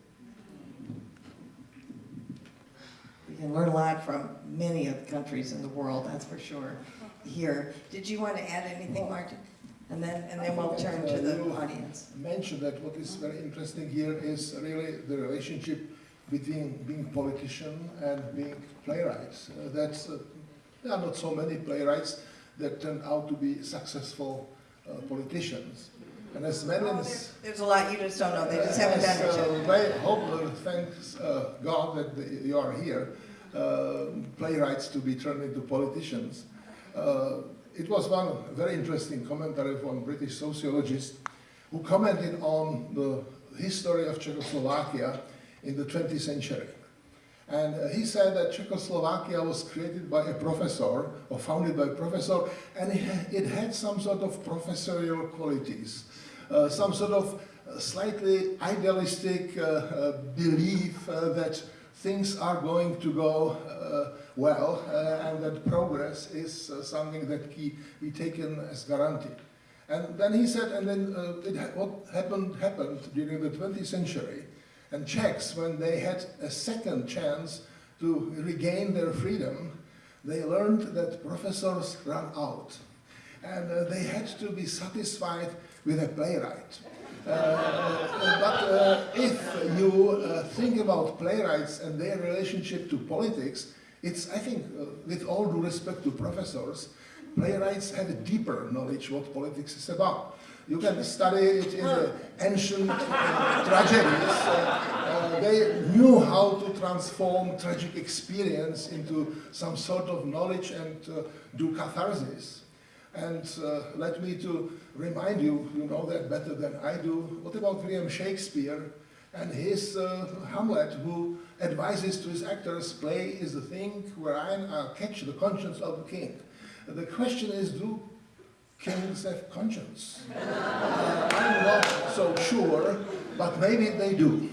We can learn a lot from many of the countries in the world, that's for sure, here. Did you want to add anything, Martin? And then, and then we'll turn to the uh, audience. mentioned that what is very interesting here is really the relationship between being politician and being playwrights. Uh, that's, uh, there are not so many playwrights that turn out to be successful uh, politicians. And as Oh, Madeleine's there's- There's a lot you just don't know, they just haven't done it yet. I hope, uh, thanks uh, God that the- you are here, uh, playwrights to be turned into politicians. Uh, It was one very interesting commentary from British sociologist who commented on the history of Czechoslovakia in the 20th century. And uh, he said that Czechoslovakia was created by a professor, or founded by a professor, and it, had some sort of professorial qualities, uh, some sort of uh, slightly idealistic uh, uh, belief uh, that things are going to go well and that progress is something that can be taken as guaranteed. And then he said, and then it ha what happened happened during the 20th century. And Czechs, when they had a second chance to regain their freedom, they learned that professors run out. And uh, they had to be satisfied with a playwright. Uh, but uh, if you uh, think about playwrights and their relationship to politics, it's, I think, uh, with all due respect to professors, playwrights have a deeper knowledge what politics is about. You can study it in the ancient uh, tragedies. Uh, uh, they knew how to transform tragic experience into some sort of knowledge and uh, do catharsis. And uh, let me to remind you, you know that better than I do, what about William Shakespeare and his Hamlet, who advises to his actors, play is the thing wherein I'll catch the conscience of the king. The question is, do kings have conscience? Uh, I'm not so sure, but maybe they do.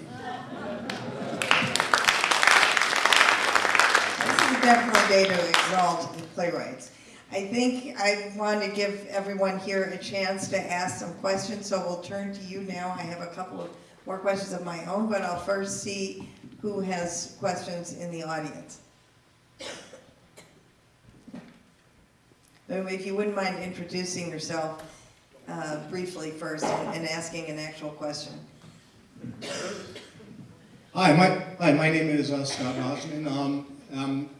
This is definitely a day to exalt the playwrights. I think I want to give everyone here a chance to ask some questions, so we'll turn to you now. I have a couple of more questions of my own, but I'll first see who has questions in the audience. If you wouldn't mind introducing yourself uh, briefly first and and asking an actual question. Hi, my, hi, my name is uh, Scott Rosman. Um, I'm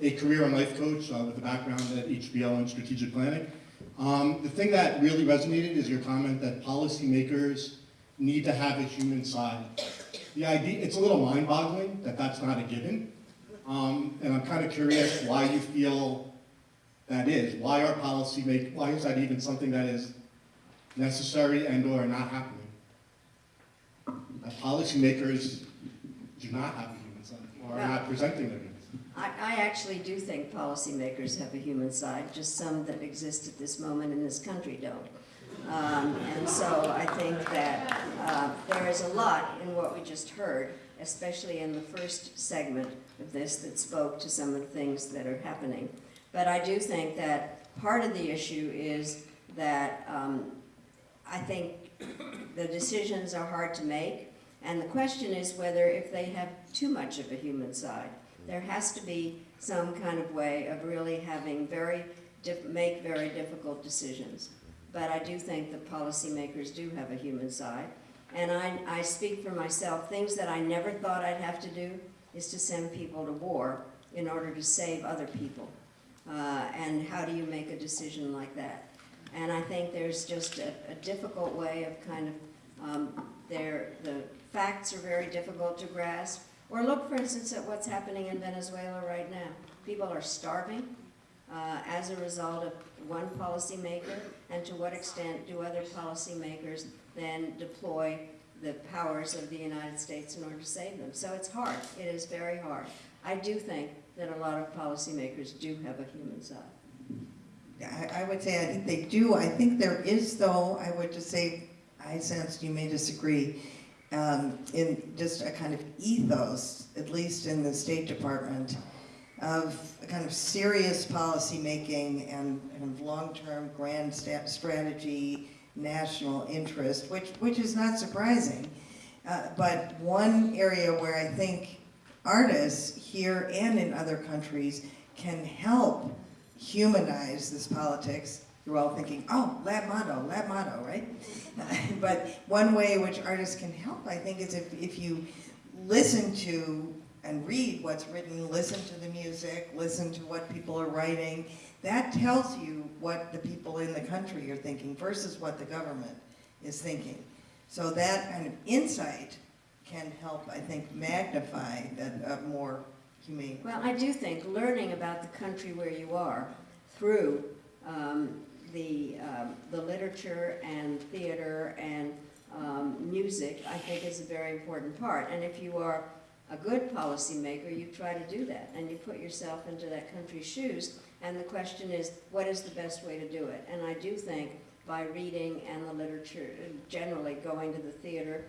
a career and life coach uh, with a background at HBO and strategic planning. Um, the thing that really resonated is your comment that policymakers need to have a human side. The idea, it's a little mind-boggling that that's not a given. Um, and I'm kind of curious why you feel that is. Why are policy make, why is that even something that is necessary and or not happening? That policymakers do not have a human side or are not presenting their human side. I, I actually do think policymakers have a human side, just some that exist at this moment in this country don't. Um, and so I think that uh, there is a lot in what we just heard, especially in the first segment of this that spoke to some of the things that are happening. But I do think that part of the issue is that um, I think the decisions are hard to make, and the question is whether if they have too much of a human side. There has to be some kind of way of really having very, make very difficult decisions. But I do think that policymakers do have a human side. And I, I speak for myself, things that I never thought I'd have to do is to send people to war in order to save other people. Uh, and how do you make a decision like that? And I think there's just a, a difficult way of kind of, um, there, the facts are very difficult to grasp. Or look, for instance, at what's happening in Venezuela right now. People are starving uh, as a result of one policymaker, and to what extent do other policymakers then deploy the powers of the United States in order to save them? So it's hard. It is very hard. I do think that a lot of policymakers do have a human side. I, I would say, I think they do. I think there is, though, I would just say, I sensed you may disagree, um, in just a kind of ethos, at least in the State Department, of a kind of serious policymaking and, and long-term grand strategy, national interest, which, which is not surprising. Uh, but one area where I think artists here and in other countries can help humanize this politics. You're all thinking, oh, lab motto, lab motto, right? *laughs* but one way which artists can help, I think, is if, if you listen to and read what's written, listen to the music, listen to what people are writing, that tells you what the people in the country are thinking versus what the government is thinking. So that kind of insight can help, I think, magnify that uh, more humane. Well, I do think learning about the country where you are through um, the, um, the literature and theater and um, music, I think is a very important part. And if you are a good policymaker, you try to do that and you put yourself into that country's shoes. And the question is, what is the best way to do it? And I do think by reading and the literature, generally going to the theater,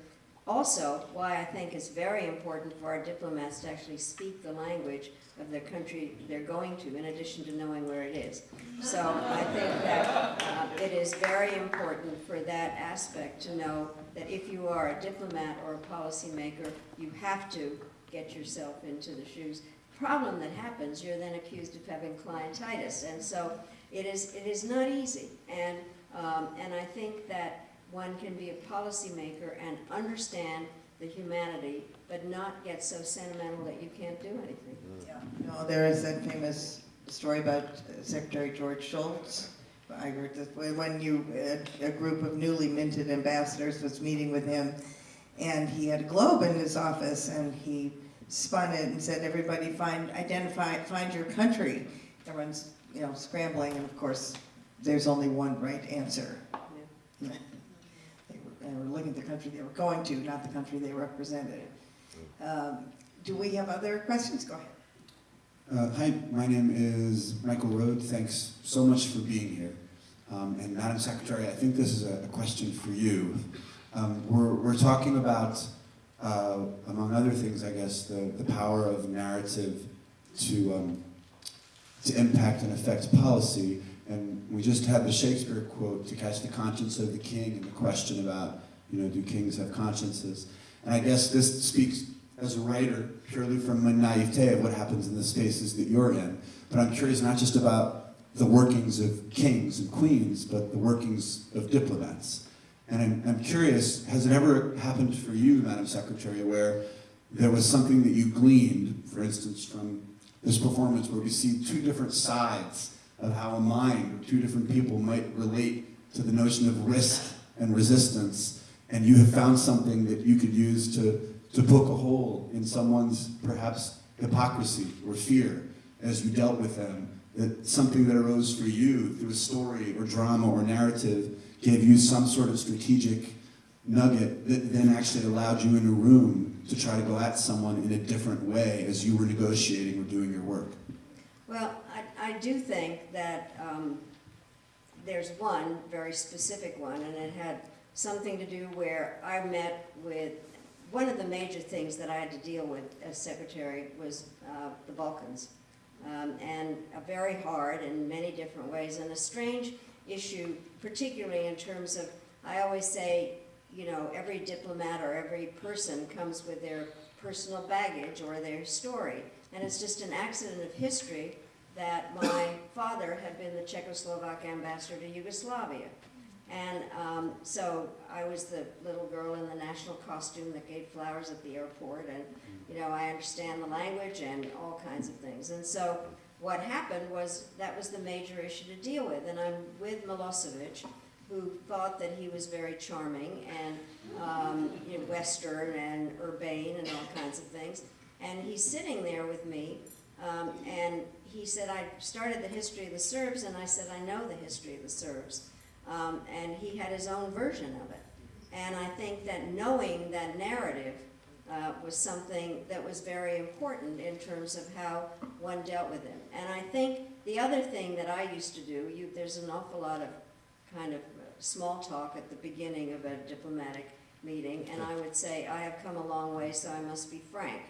also, why I think it's very important for our diplomats to actually speak the language of the country they're going to, in addition to knowing where it is. So I think that uh, it is very important for that aspect to know that if you are a diplomat or a policymaker, you have to get yourself into the shoes. Problem that happens, you're then accused of having clientitis, and so it is, it is not easy. And, um, and I think that one can be a policymaker and understand the humanity, but not get so sentimental that you can't do anything. Yeah. No, there is that famous story about uh, Secretary George Shultz. I heard this, when when you, a, a group of newly minted ambassadors was meeting with him, and he had a globe in his office, and he spun it and said, everybody find, identify, find your country. Everyone's, you know, scrambling, and of course, there's only one right answer. They were, they were looking at the country they were going to, not the country they represented. Um, Do we have other questions? Go ahead. Uh, Hi, my name is Michael Rode. Thanks so much for being here. Um, And Madam Secretary, I think this is a a question for you. Um, We're, we're talking about, uh, among other things, I guess, the, the power of narrative to, um, to impact and affect policy. And we just had the Shakespeare quote, to catch the conscience of the king, and the question about, you know, do kings have consciences? And I guess this speaks as a writer purely from my naivete of what happens in the spaces that you're in. But I'm curious not just about the workings of kings and queens, but the workings of diplomats. And I'm, I'm curious, has it ever happened for you, Madam Secretary, where there was something that you gleaned, for instance, from this performance where we see two different sides of how a mind or two different people might relate to the notion of risk and resistance, and you have found something that you could use to, to poke a hole in someone's perhaps hypocrisy or fear as you dealt with them, that something that arose for you through a story or drama or narrative gave you some sort of strategic nugget that then actually allowed you in a room to try to go at someone in a different way as you were negotiating or doing your work? Well, I, do think that um, there's one very specific one, and it had something to do where I met with, one of the major things that I had to deal with as secretary was uh, the Balkans. Um, and a very hard in many different ways, and a strange issue, particularly in terms of, I always say, you know, every diplomat or every person comes with their personal baggage or their story. And it's just an accident of history that my father had been the Czechoslovak ambassador to Yugoslavia. And um, so I was the little girl in the national costume that gave flowers at the airport, and you know I understand the language and all kinds of things. And so what happened was that was the major issue to deal with. And I'm with Milosevic, who thought that he was very charming and um, you know, Western and urbane and all kinds of things. And he's sitting there with me, um, and he said, I started the history of the Serbs, and I said, I know the history of the Serbs. Um, and he had his own version of it. And I think that knowing that narrative uh, was something that was very important in terms of how one dealt with him. And I think the other thing that I used to do, you, there's an awful lot of kind of small talk at the beginning of a diplomatic meeting, and I would say, I have come a long way, so I must be frank.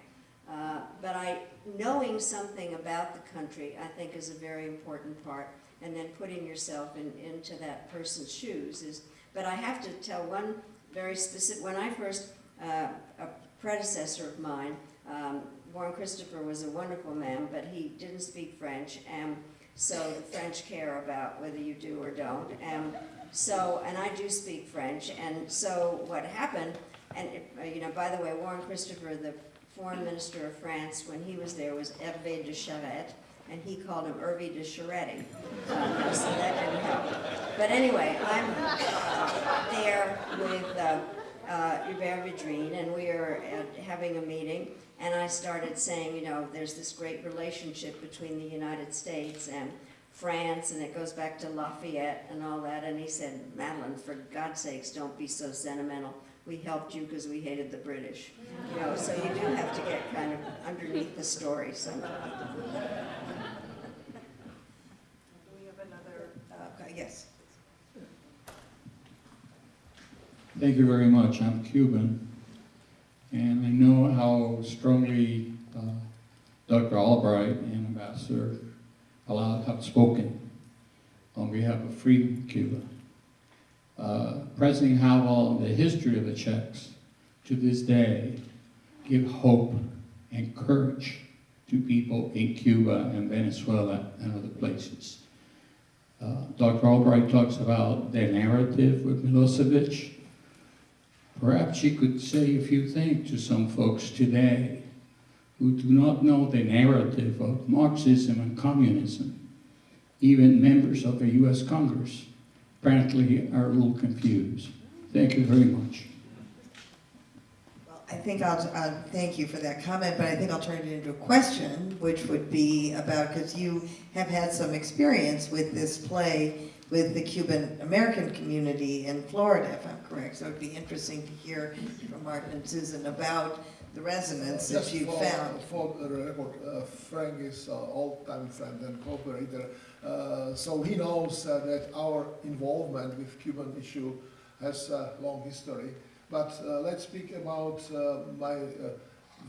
Uh, but I, knowing something about the country, I think is a very important part, and then putting yourself in, into that person's shoes is, but I have to tell one very specific, when I first, uh, a predecessor of mine, um, Warren Christopher was a wonderful man, but he didn't speak French, and so the French care about whether you do or don't. And so, and I do speak French, and so what happened, and uh, you know, by the way, Warren Christopher, the foreign minister of France, when he was there, was Hervé de Charette, and he called him Hervé de Charetti. Uh, *laughs* so that didn't help. But anyway, I'm uh, there with uh, uh, Hubert Védrine, and we are uh, having a meeting, and I started saying, you know, there's this great relationship between the United States and France, and it goes back to Lafayette and all that, and he said, Madeleine, for God's sakes, don't be so sentimental. We helped you because we hated the British. You know, so you do have to get kind of underneath the story sometimes. We have another, uh, yes. Thank you very much. I'm Cuban, and I know how strongly uh, Dr. Albright and Ambassador Alad have spoken on behalf of freedom Cuba. Uh, President Havel and the history of the Czechs to this day give hope and courage to people in Cuba and Venezuela and other places. Uh, Dr. Albright talks about the narrative with Milosevic. Perhaps you could say a few things to some folks today who do not know the narrative of Marxism and communism. Even members of the US Congress apparently are a little confused. Thank you very much. Well, I think I'll, uh, thank you for that comment, but I think I'll turn it into a question, which would be about, because you have had some experience with this play with the Cuban American community in Florida, if I'm correct. So it'd be interesting to hear from Martin and Susan about the resonance that you found. For the record, uh, Frank is an old-time friend and cooperator, uh, so he knows uh, that our involvement with Cuban issue has a long history. But uh, let's speak about uh, my uh,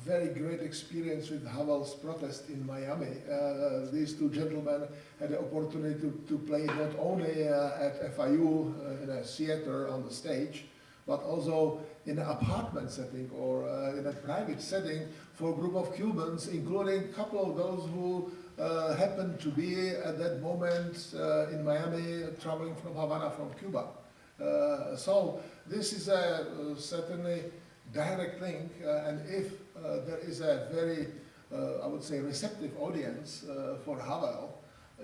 very great experience with Havel's protest in Miami. Uh, these two gentlemen had the opportunity to, to play not only uh, at FIU uh, in a theater on the stage, but also in an apartment setting or uh, in a private setting for a group of Cubans, including a couple of those who uh, happened to be at that moment uh, in Miami, traveling from Havana, from Cuba. Uh, so this is a uh, certainly direct link, uh, and if there is a very, I would say, receptive audience for Havel,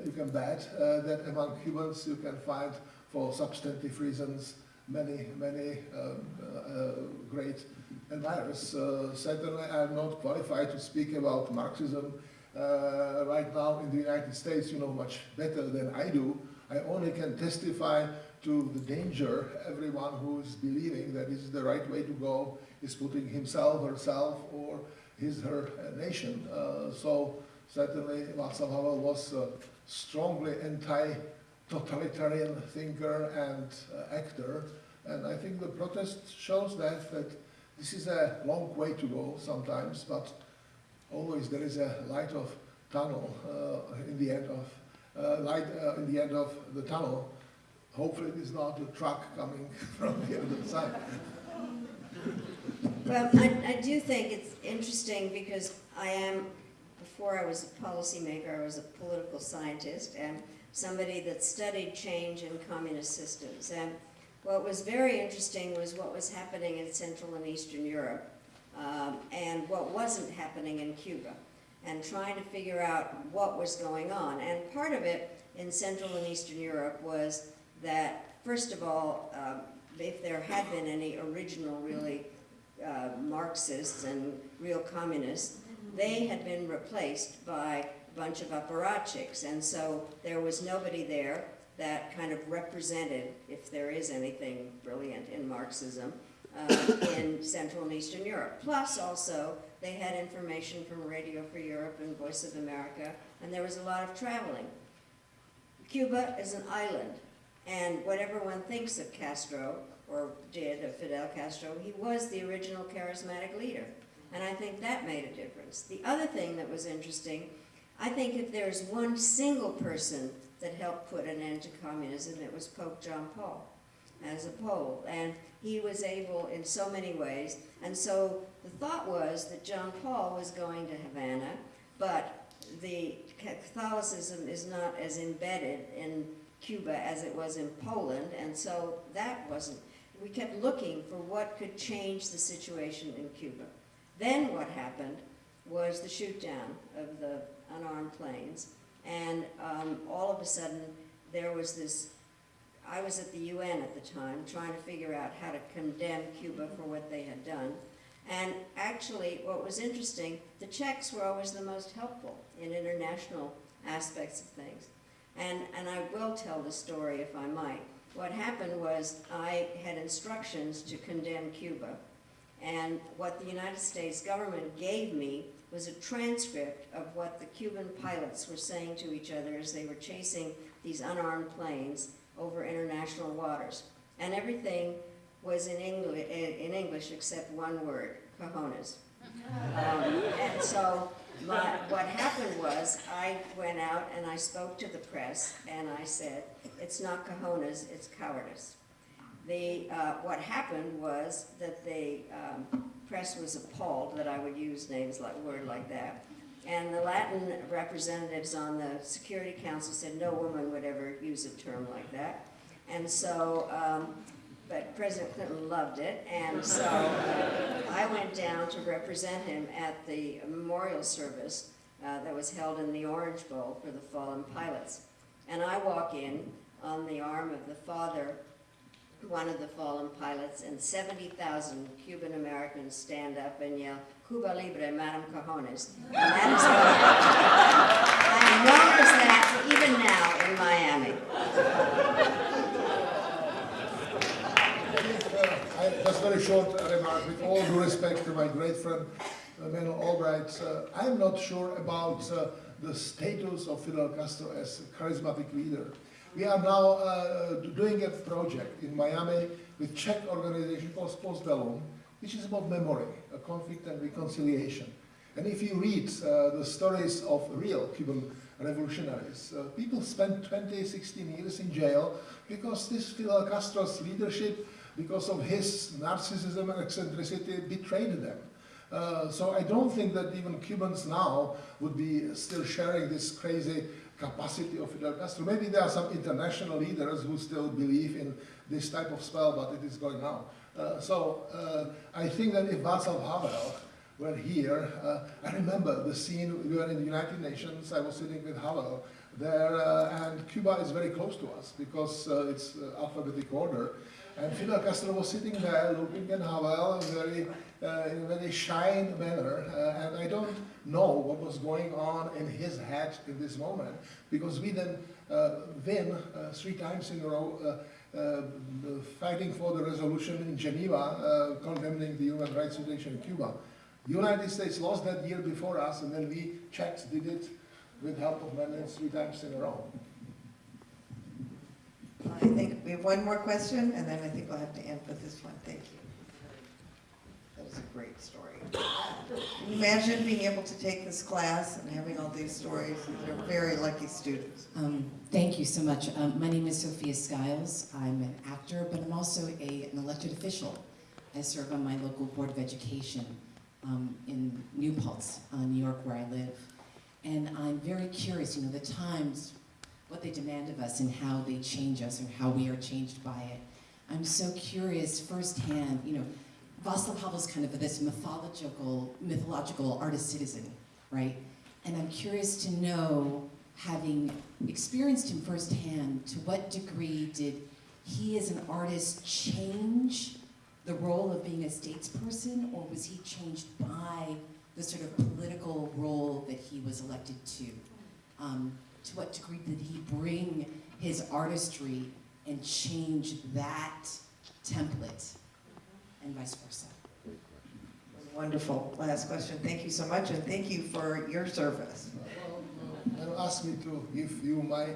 you can bet that among Cubans you can find, for substantive reasons, many, many um, great admirers. Certainly, I'm not qualified to speak about Marxism uh, right now in the United States. You know much better than I do. I only can testify to the danger everyone who is believing that this is the right way to go is putting himself, herself, or his, her nation. Uh, so certainly Václav Havel was a strongly anti-totalitarian thinker and uh, actor. And I think the protest shows that, that this is a long way to go sometimes, but always there is a light of tunnel uh, in the end of uh, light uh, in the end of the tunnel. Hopefully, it is not a truck coming *laughs* from the other side. Well, I, I do think it's interesting because I am, before I was a policymaker, I was a political scientist and somebody that studied change in communist systems. And what was very interesting was what was happening in Central and Eastern Europe um, and what wasn't happening in Cuba and trying to figure out what was going on. And part of it in Central and Eastern Europe was that, first of all, um, if there had been any original, really, uh, Marxists and real communists, they had been replaced by a bunch of apparatchiks. And so there was nobody there that kind of represented, if there is anything brilliant in Marxism, uh, in Central and Eastern Europe. Plus also, they had information from Radio Free Europe and Voice of America, and there was a lot of traveling. Cuba is an island, and whatever one thinks of Castro, or did of Fidel Castro, he was the original charismatic leader. And I think that made a difference. The other thing that was interesting, I think if there's one single person that helped put an end to communism, it was Pope John Paul as a Pole. And he was able in so many ways. And so the thought was that John Paul was going to Havana, but the Catholicism is not as embedded in Cuba as it was in Poland, and so that wasn't, we kept looking for what could change the situation in Cuba. Then what happened was the shoot down of the unarmed planes, and um, all of a sudden there was this I was at the UN at the time trying to figure out how to condemn Cuba for what they had done. And actually, what was interesting, the Czechs were always the most helpful in international aspects of things. And, and I will tell the story if I might. What happened was I had instructions to condemn Cuba. And what the United States government gave me was a transcript of what the Cuban pilots were saying to each other as they were chasing these unarmed planes over international waters. And everything was in in English except one word, cojones. Um, and so my, what happened was I went out and I spoke to the press and I said, it's not cojones, it's cowardice. The, uh, what happened was that the um, press was appalled that I would use names like word like that. And the Latin representatives on the Security Council said no woman would ever use a term like that. And so, um, but President Clinton loved it, and so uh, I went down to represent him at the memorial service uh, that was held in the Orange Bowl for the fallen pilots. And I walk in on the arm of the father, one of the fallen pilots, and 70,000 Cuban Americans stand up and yell, Cuba Libre, Madam Cojones. And that is what I'm known as that even now in Miami. Just very short remark, with all due respect to my great friend uh, Madeleine Albright, uh, I'm not sure about uh, the status of Fidel Castro as a charismatic leader. We are now uh, doing a project in Miami with Czech organization called Post Bellum, which is about memory, a conflict and reconciliation. And if you read uh, the stories of real Cuban revolutionaries, uh, people spent 20, 16 years in jail because this Fidel Castro's leadership, because of his narcissism and eccentricity, betrayed them. Uh, so I don't think that even Cubans now would be still sharing this crazy capacity of Fidel Castro. Maybe there are some international leaders who still believe in this type of spell, but it is going now. Uh, so uh, I think that if Václav Havel were here, uh, I remember the scene, we were in the United Nations, I was sitting with Havel there, uh, and Cuba is very close to us because uh, it's alphabetic order. And Fidel Castro was sitting there looking at Havel very, in a very shy manner, and I don't know what was going on in his head in this moment because we then win three times in a row uh, fighting for the resolution in Geneva uh, condemning the human rights situation in Cuba. The United States lost that year before us, and then we Czechs did it with help of Netherlands three times in a row. I think we have one more question, and then I think we'll have to end with this one. Thank you. Great story. Imagine being able to take this class and having all these stories? They're very lucky students. Um, thank you so much. Um, my name is Sophia Skiles. I'm an actor, but I'm also a, an elected official. I serve on my local Board of Education um, in New Paltz, uh, New York, where I live. And I'm very curious, you know, the times, what they demand of us and how they change us and how we are changed by it. I'm so curious firsthand, you know, Václav Havel's kind of this mythological, mythological artist-citizen, right? And I'm curious to know, having experienced him firsthand, to what degree did he as an artist change the role of being a statesperson, or was he changed by the sort of political role that he was elected to? Um, to what degree did he bring his artistry and change that template, and vice versa? Wonderful. Last question. Thank you so much, and thank you for your service. and asked me to give you my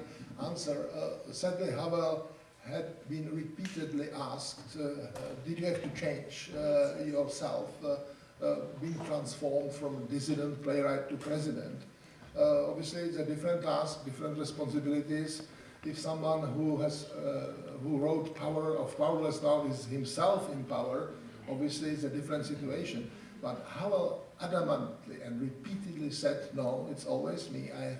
answer. Uh, Sadly, Havel had been repeatedly asked, uh, uh, did you have to change uh, yourself, uh, uh, being transformed from dissident playwright to president? Uh, obviously, it's a different task, different responsibilities. If someone who has, uh, who wrote Power of Powerless now is himself in power, obviously it's a different situation. But Havel adamantly and repeatedly said, no, it's always me. I,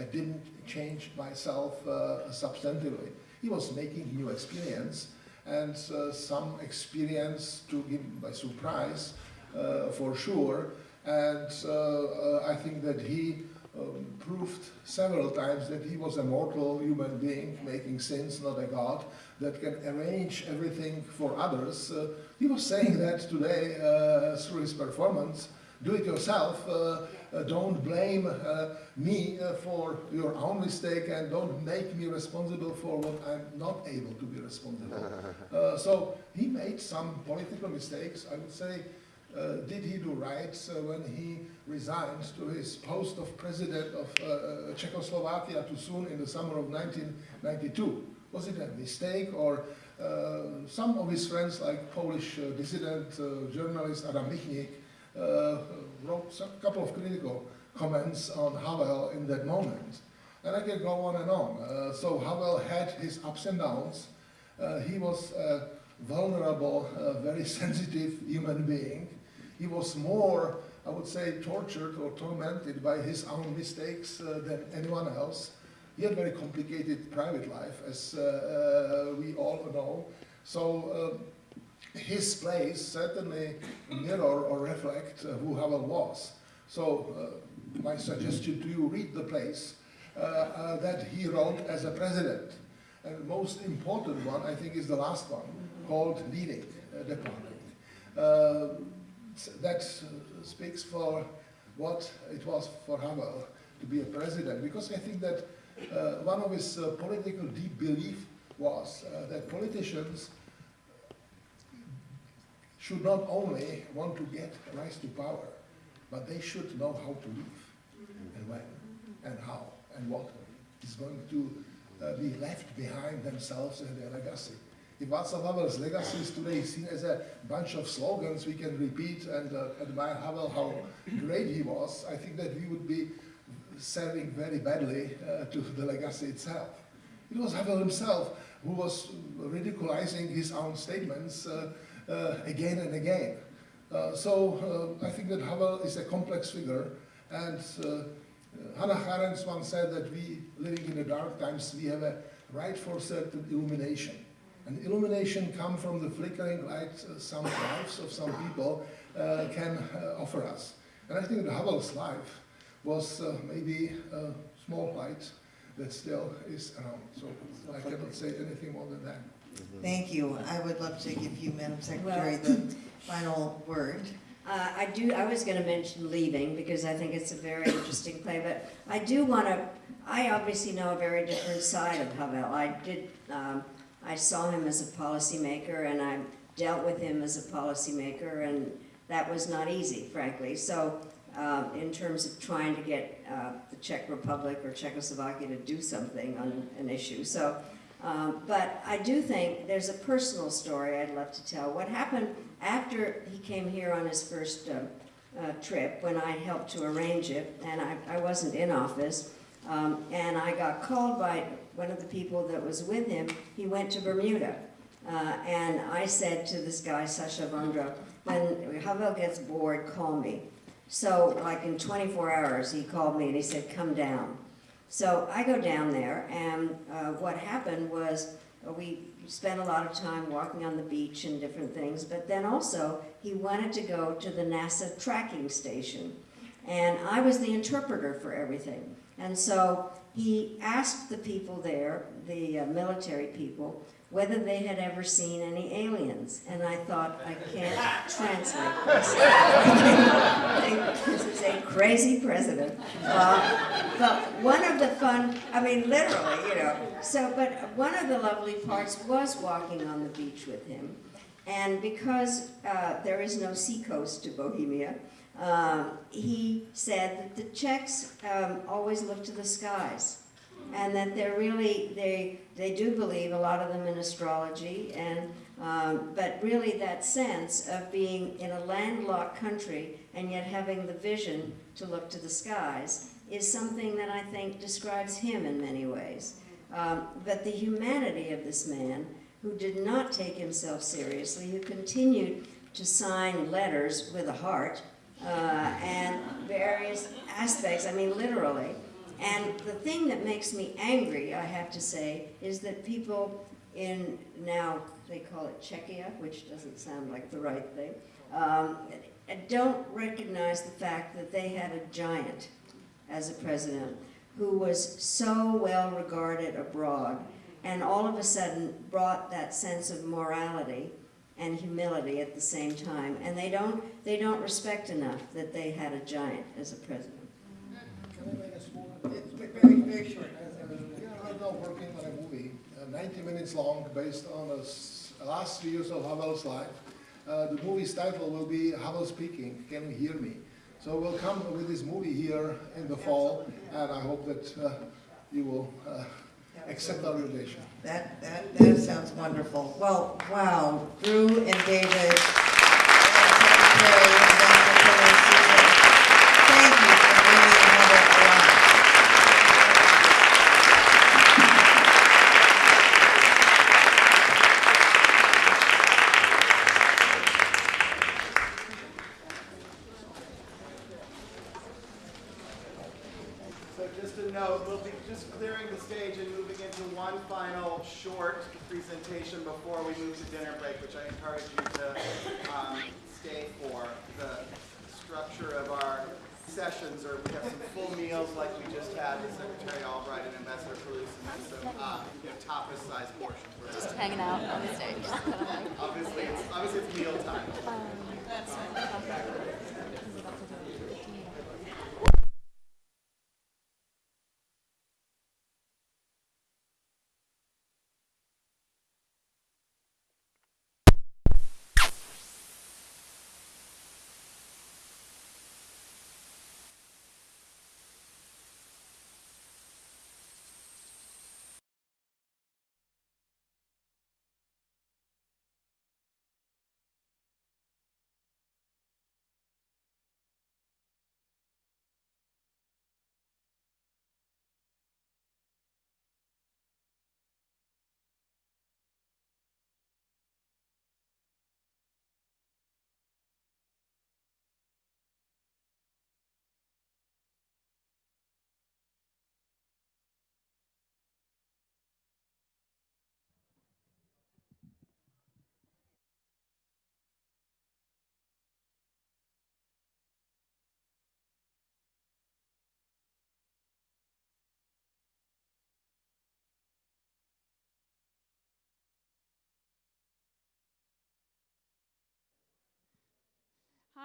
I didn't change myself uh, substantively. He was making new experience and uh, some experience took him by surprise, uh, for sure. And uh, uh, I think that he um, proved several times that he was a mortal human being making sins, not a god, that can arrange everything for others. Uh, he was saying that today uh, through his performance. Do it yourself. Uh, uh, don't blame uh, me uh, for your own mistake and don't make me responsible for what I'm not able to be responsible. *laughs* Uh, so he made some political mistakes. I would say, uh, did he do right uh, when he resigned to his post of president of uh, Czechoslovakia too soon in the summer of 1992? Was it a mistake or uh, some of his friends like Polish uh, dissident uh, journalist Adam Michnik uh, wrote a couple of critical comments on Havel in that moment. And I can go on and on. Uh, so Havel had his ups and downs. Uh, he was a vulnerable, very *laughs* sensitive human being. He was more, I would say, tortured or tormented by his own mistakes than anyone else. He had very complicated private life, as uh, uh, we all know. So uh, his plays certainly mirror or reflect uh, who Havel was. So uh, my suggestion to you, read the plays uh, that he wrote as a president. And the most important one, I think, is the last one, called Leading the Party. That speaks for what it was for Havel to be a president, because I think that one of his uh, political deep belief was uh, that politicians should not only want to get rise to power, but they should know how to live, and when, and how, and what is going to uh, be left behind themselves and their legacy. If Václav Havel's legacy is today seen as a bunch of slogans we can repeat and uh, admire Havel how great he was, I think that we would be serving very badly uh, to the legacy itself. It was Havel himself who was ridiculizing his own statements uh, uh, again and again. Uh, so uh, I think that Havel is a complex figure, and Hannah Arendt once said that we, living in the dark times, we have a right for certain illumination. And illumination comes from the flickering light some lives of some people can offer us. And I think that Havel's life was uh, maybe a small light that still is around. So I cannot say anything more than that. Thank you. I would love to give you, Madam Secretary, the final word. *laughs* Uh, I do, I was gonna mention Leaving, because I think it's a very interesting play, but I do wanna, I obviously know a very different side of Havel. I did, um, I saw him as a policymaker and I dealt with him as a policymaker and that was not easy, frankly. So uh, in terms of trying to get uh, the Czech Republic or Czechoslovakia to do something on an issue. So, um, but I do think there's a personal story I'd love to tell. What happened after he came here on his first uh, uh, trip, when I helped to arrange it, and I, I wasn't in office, um, and I got called by one of the people that was with him. He went to Bermuda. Uh, and I said to this guy, Sasha Vondra, when Havel gets bored, call me. So like in 24 hours, he called me and he said, come down. So I go down there and uh, what happened was uh, we spent a lot of time walking on the beach and different things, but then also he wanted to go to the NASA tracking station. And I was the interpreter for everything. And so he asked the people there, the uh, military people, whether they had ever seen any aliens. And I thought, I can't translate *laughs* this. this is a crazy president. Uh, but one of the fun, I mean, literally, you know. So, but one of the lovely parts was walking on the beach with him. And because uh, there is no seacoast to Bohemia, um, he said that the Czechs um, always look to the skies and that they're really, they, they do believe, a lot of them in astrology, and, um, but really that sense of being in a landlocked country and yet having the vision to look to the skies is something that I think describes him in many ways. Um, but the humanity of this man, who did not take himself seriously, who continued to sign letters with a heart, uh, and various aspects, I mean literally, and the thing that makes me angry, I have to say, is that people in now, they call it Czechia, which doesn't sound like the right thing, um, don't recognize the fact that they had a giant as a president who was so well regarded abroad and all of a sudden brought that sense of morality and humility at the same time. And they don't, they don't respect enough that they had a giant as a president. Very short. Yeah, I'm now working on a movie, uh, 90 minutes long, based on the last three years of Havel's life. Uh, the movie's title will be Havel Speaking, Can You Hear Me? So we'll come with this movie here in the fall, and I hope that uh, you will uh, accept our invitation. That, that, that sounds wonderful. Well, wow, Drew and David, and Secretary Ambassador Susan, thank you for bringing Havel alive. So just a note, we'll be just clearing the stage and moving into one final short presentation before we move to dinner break, which I encourage you to um, stay for. The structure of our sessions are, we have some full meals like we just had with Secretary Albright and Ambassador Palouš, and then some uh, you know, tapas-sized portions. We're- Just hanging out on the stage. *laughs* Obviously, it's, obviously it's meal time.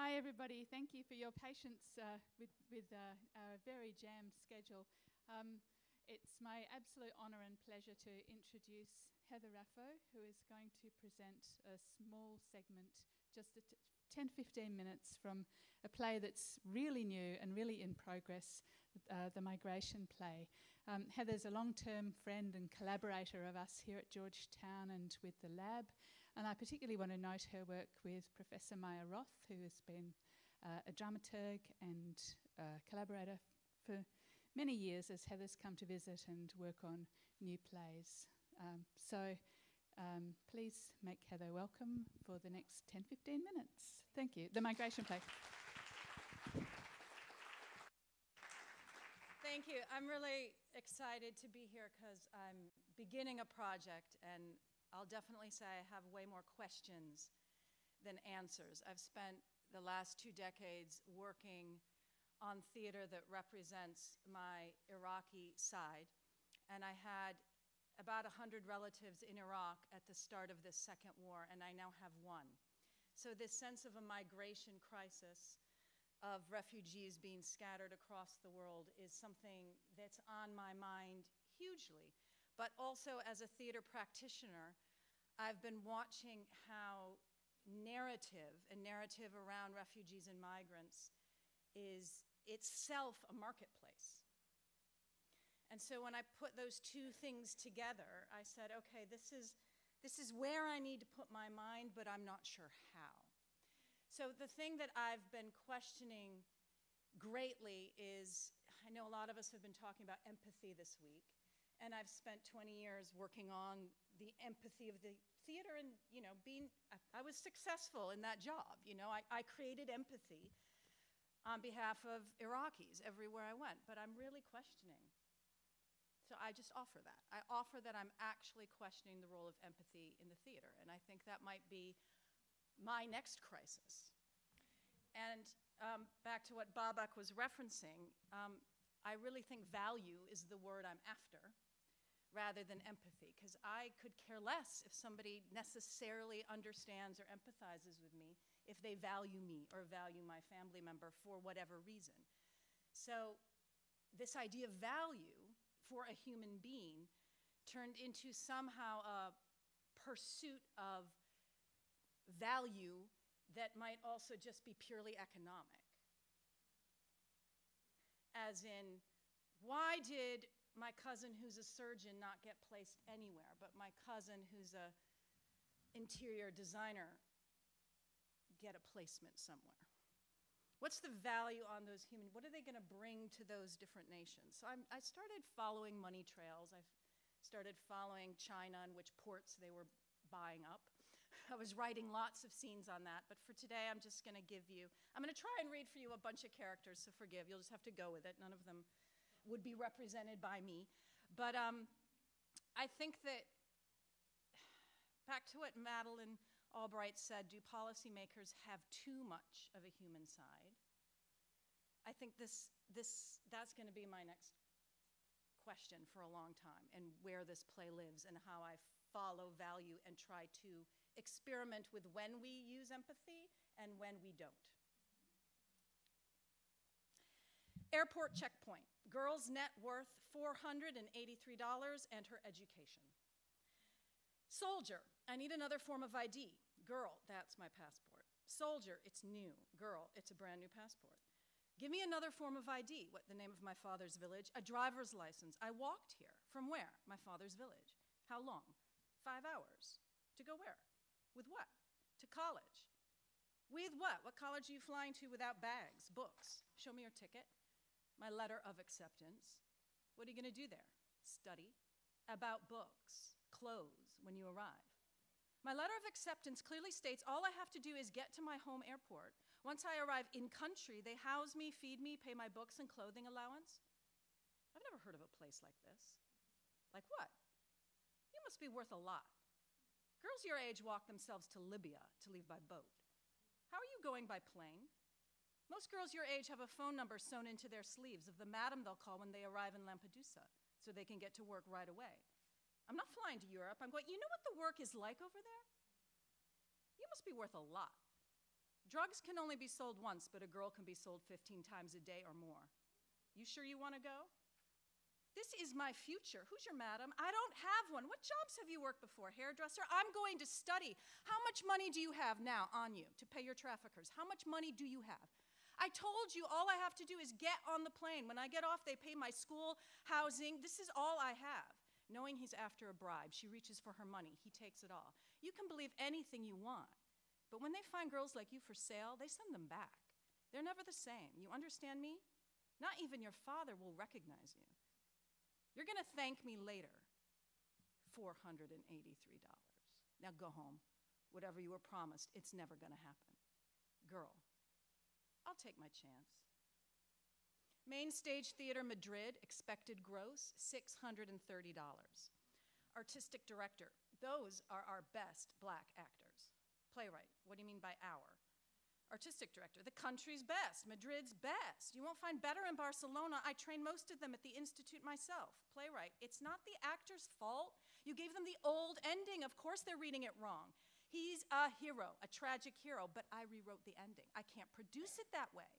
Hi, everybody. Thank you for your patience uh, with, with uh, our very jammed schedule. Um, it's my absolute honour and pleasure to introduce Heather Raffo, who is going to present a small segment, just a t- 10 15 minutes from a play that's really new and really in progress, uh, the Migration Play. Um, Heather's a long term friend and collaborator of us here at Georgetown and with the lab, and I particularly want to note her work with Professor Maya Roth, who has been uh, a dramaturg and uh, collaborator for many years as Heather's come to visit and work on new plays. Um, so um, please make Heather welcome for the next 10 15 minutes. Thank you. The migration play. Thank you. I'm really excited to be here because I'm beginning a project, and I'll definitely say I have way more questions than answers. I've spent the last two decades working on theater that represents my Iraqi side, and I had about 100 relatives in Iraq at the start of this second war, and I now have one. So, this sense of a migration crisis, of refugees being scattered across the world, is something that's on my mind hugely. But also, as a theater practitioner, I've been watching how narrative and narrative around refugees and migrants is itself a marketplace. And so when I put those two things together, I said, okay, this is, this is where I need to put my mind, but I'm not sure how. So the thing that I've been questioning greatly is I know a lot of us have been talking about empathy this week, and I've spent 20 years working on the empathy of the theater and, you know, being, I, I was successful in that job. You know, I, I created empathy on behalf of Iraqis everywhere I went, but I'm really questioning so I just offer that. I offer that I'm actually questioning the role of empathy in the theater, and I think that might be my next crisis. And um, back to what Babak was referencing, um, I really think value is the word I'm after rather than empathy, because I could care less if somebody necessarily understands or empathizes with me if they value me or value my family member for whatever reason. So, this idea of value for a human being turned into somehow a pursuit of value that might also just be purely economic. As in, why did my cousin who's a surgeon not get placed anywhere, but my cousin who's a interior designer get a placement somewhere? What's the value on those human? What are they going to bring to those different nations? So I'm, i started following money trails. I started following China and which ports they were buying up. *laughs* I was writing lots of scenes on that, but for today I'm just going to give you, I'm going to try and read for you a bunch of characters, so forgive, you'll just have to go with it. None of them would be represented by me. But um, I think that, back to what Madeleine Albright said, do policymakers have too much of a human side? I think this, this, that's going to be my next question for a long time, and where this play lives, and how I follow value and try to experiment with when we use empathy and when we don't. Airport checkpoint. Girl's net worth $483 and her education. Soldier, I need another form of ID. Girl, that's my passport. Soldier, it's new. Girl, it's a brand new passport. Give me another form of ID. What, the name of my father's village? A driver's license. I walked here. From where? My father's village. How long? Five hours. To go where? With what? To college. With what? What college are you flying to without bags, books? Show me your ticket. My letter of acceptance. What are you going to do there? Study. About books, clothes when you arrive. My letter of acceptance clearly states all I have to do is get to my home airport. Once I arrive in country, they house me, feed me, pay my books and clothing allowance. I've never heard of a place like this. Like what? You must be worth a lot. Girls your age walk themselves to Libya to leave by boat. How are you going by plane? Most girls your age have a phone number sewn into their sleeves of the madam they'll call when they arrive in Lampedusa so they can get to work right away. I'm not flying to Europe. I'm going, you know what the work is like over there? You must be worth a lot. Drugs can only be sold once, but a girl can be sold 15 times a day or more. You sure you want to go? This is my future. Who's your madam? I don't have one. What jobs have you worked before? Hairdresser? I'm going to study. How much money do you have now on you to pay your traffickers? How much money do you have? I told you all I have to do is get on the plane. When I get off, they pay my school, housing. This is all I have. Knowing he's after a bribe, she reaches for her money. He takes it all. You can believe anything you want. But when they find girls like you for sale, they send them back. They're never the same. You understand me? Not even your father will recognize you. You're going to thank me later. $483. Now go home. Whatever you were promised, it's never going to happen. Girl, I'll take my chance. Main Stage Theater Madrid, expected gross $630. Artistic director, those are our best black actors. Playwright, what do you mean by our? Artistic director, the country's best, Madrid's best. You won't find better in Barcelona. I train most of them at the Institute myself. Playwright, it's not the actor's fault. You gave them the old ending. Of course they're reading it wrong. He's a hero, a tragic hero, but I rewrote the ending. I can't produce it that way.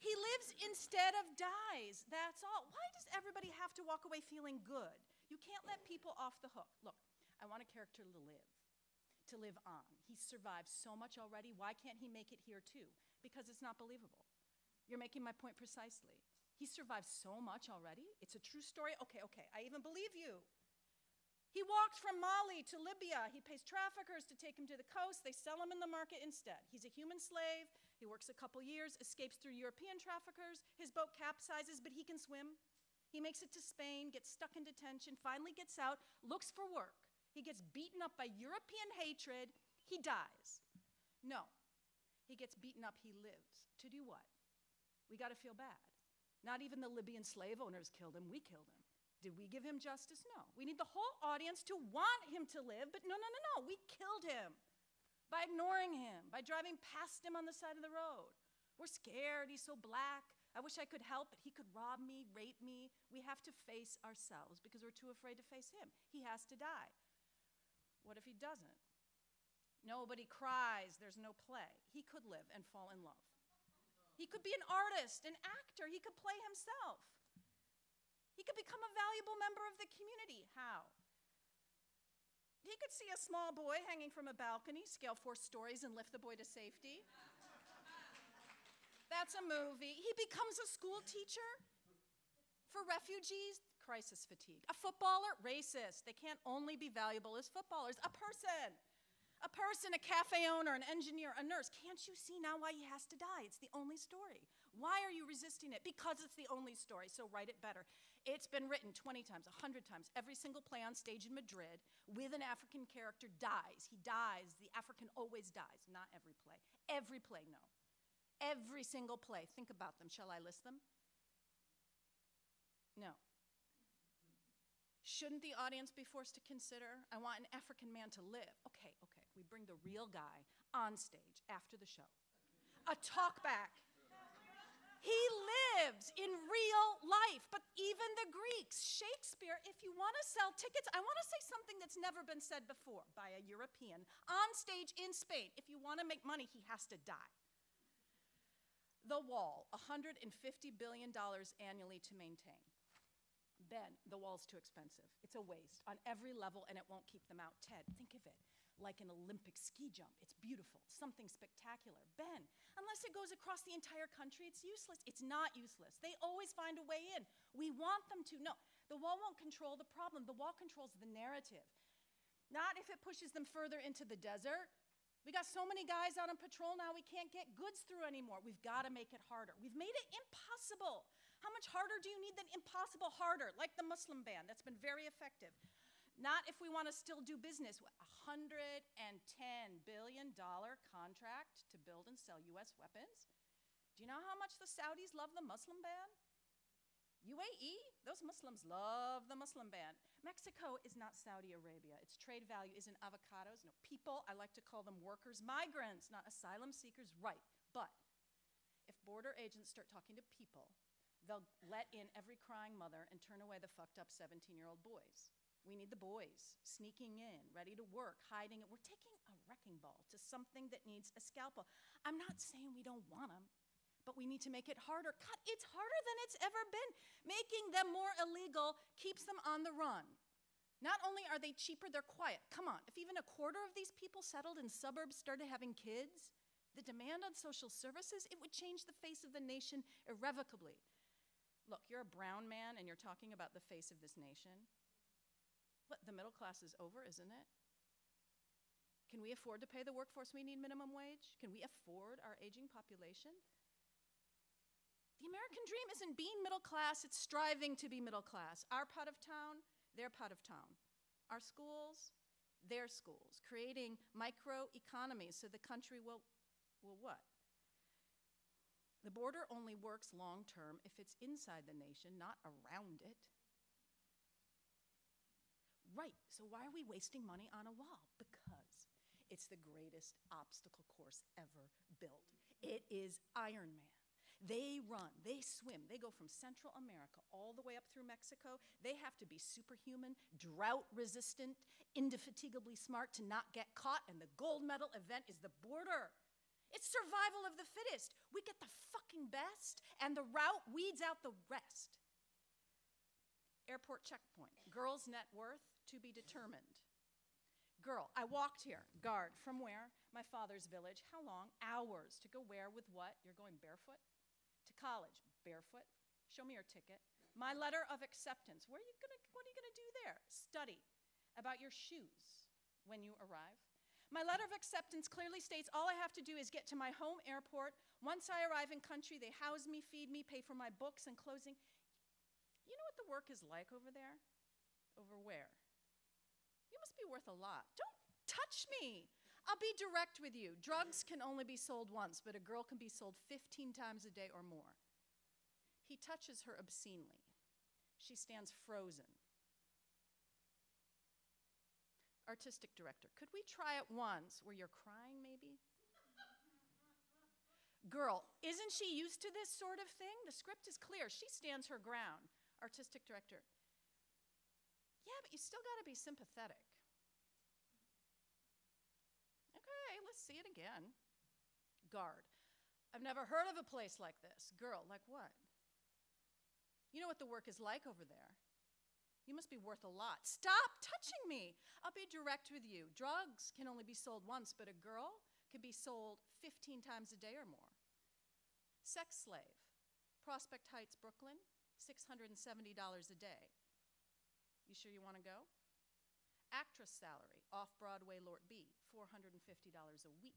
He lives instead of dies. That's all. Why does everybody have to walk away feeling good? You can't let people off the hook. Look, I want a character to live, to live on. He's survived so much already. Why can't he make it here too? Because it's not believable. You're making my point precisely. He survived so much already. It's a true story. Okay, okay, I even believe you. He walked from Mali to Libya. He pays traffickers to take him to the coast. They sell him in the market instead. He's a human slave. He works a couple years, escapes through European traffickers. His boat capsizes, but he can swim. He makes it to Spain, gets stuck in detention, finally gets out, looks for work. He gets beaten up by European hatred. He dies. No, he gets beaten up. He lives. To do what? We got to feel bad. Not even the Libyan slave owners killed him. We killed him. Did we give him justice? No. We need the whole audience to want him to live, but no, no, no, no. We killed him by ignoring him, by driving past him on the side of the road. We're scared. He's so black. I wish I could help, but he could rob me, rape me. We have to face ourselves because we're too afraid to face him. He has to die. What if he doesn't? Nobody cries, there's no play. He could live and fall in love. He could be an artist, an actor, he could play himself. He could become a valuable member of the community. How? He could see a small boy hanging from a balcony, scale four stories, and lift the boy to safety. That's a movie. He becomes a school teacher for refugees, crisis fatigue. A footballer, racist. They can't only be valuable as footballers. A person, a person, a cafe owner, an engineer, a nurse. Can't you see now why he has to die? It's the only story. Why are you resisting it? Because it's the only story, so write it better. It's been written 20 times, 100 times. Every single play on stage in Madrid with an African character dies. He dies. The African always dies. Not every play. Every play, no. Every single play. Think about them. Shall I list them? No. Shouldn't the audience be forced to consider? I want an African man to live. Okay, okay. We bring the real guy on stage after the show. A talkback. He lives in real life, but even the Greeks, Shakespeare, if you want to sell tickets, I want to say something that's never been said before by a European on stage in Spain. If you want to make money, he has to die. The wall, $150 billion annually to maintain. Ben, the wall's too expensive. It's a waste on every level and it won't keep them out. Ted, think of it like an Olympic ski jump. It's beautiful, something spectacular. Ben, unless it goes across the entire country, it's useless. It's not useless. They always find a way in. We want them to. No, the wall won't control the problem, the wall controls the narrative. Not if it pushes them further into the desert. We got so many guys out on patrol now, we can't get goods through anymore. We've got to make it harder. We've made it impossible. How much harder do you need than impossible harder? Like the Muslim ban, that's been very effective. Not if we want to still do business. A $110 billion contract to build and sell US weapons. Do you know how much the Saudis love the Muslim ban? UAE, those Muslims love the Muslim ban. Mexico is not Saudi Arabia. Its trade value isn't avocados, no people. I like to call them workers, migrants, not asylum seekers, right. But if border agents start talking to people, they'll let in every crying mother and turn away the fucked up 17 year old boys. We need the boys sneaking in, ready to work, hiding it. We're taking a wrecking ball to something that needs a scalpel. I'm not saying we don't want them. but we need to make it harder. God, it's harder than it's ever been. Making them more illegal keeps them on the run. Not only are they cheaper, they're quiet. Come on, if even a quarter of these people settled in suburbs started having kids, the demand on social services, it would change the face of the nation irrevocably. Look, you're a brown man and you're talking about the face of this nation. The middle class is over, isn't it? Can we afford to pay the workforce we need minimum wage? Can we afford our aging population? The American dream isn't being middle class, it's striving to be middle class. Our part of town, their part of town. Our schools, their schools, creating micro economies so the country will, will what? The border only works long term if it's inside the nation, not around it. Right, so why are we wasting money on a wall? Because it's the greatest obstacle course ever built. It is Iron Man. They run, they swim, they go from Central America all the way up through Mexico. They have to be superhuman, drought resistant, indefatigably smart to not get caught, and the gold medal event is the border. It's survival of the fittest. We get the fucking best, and the route weeds out the rest. Airport checkpoint, girl's net worth to be determined. Girl, I walked here, guard, from where? My father's village. How long? Hours. To go where with what? You're going barefoot? To college, barefoot. Show me your ticket. My letter of acceptance. Where are you gonna, what are you gonna do there? Study about your shoes when you arrive. My letter of acceptance clearly states all I have to do is get to my home airport. Once I arrive in country, they house me, feed me, pay for my books and clothing. You know what the work is like over there? Over where? Must be worth a lot. Don't touch me. I'll be direct with you. Drugs can only be sold once, but a girl can be sold 15 times a day or more. He touches her obscenely. She stands frozen. Artistic director, could we try it once where you're crying, maybe? Girl, isn't she used to this sort of thing? The script is clear. She stands her ground. Artistic director, yeah, but you still got to be sympathetic. Okay, let's see it again. Guard. I've never heard of a place like this. Girl, like what? You know what the work is like over there. You must be worth a lot. Stop touching me. I'll be direct with you. Drugs can only be sold once, but a girl can be sold 15 times a day or more. Sex slave. Prospect Heights, Brooklyn, $670 a day. You sure you want to go? Actress salary, off Broadway, Lort B, $450 a week.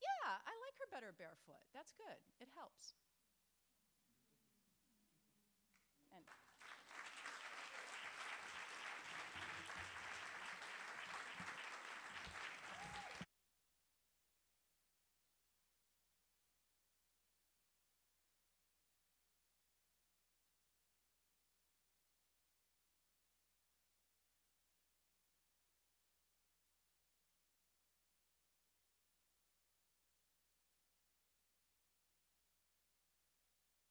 Yeah, I like her better barefoot. That's good. It helps.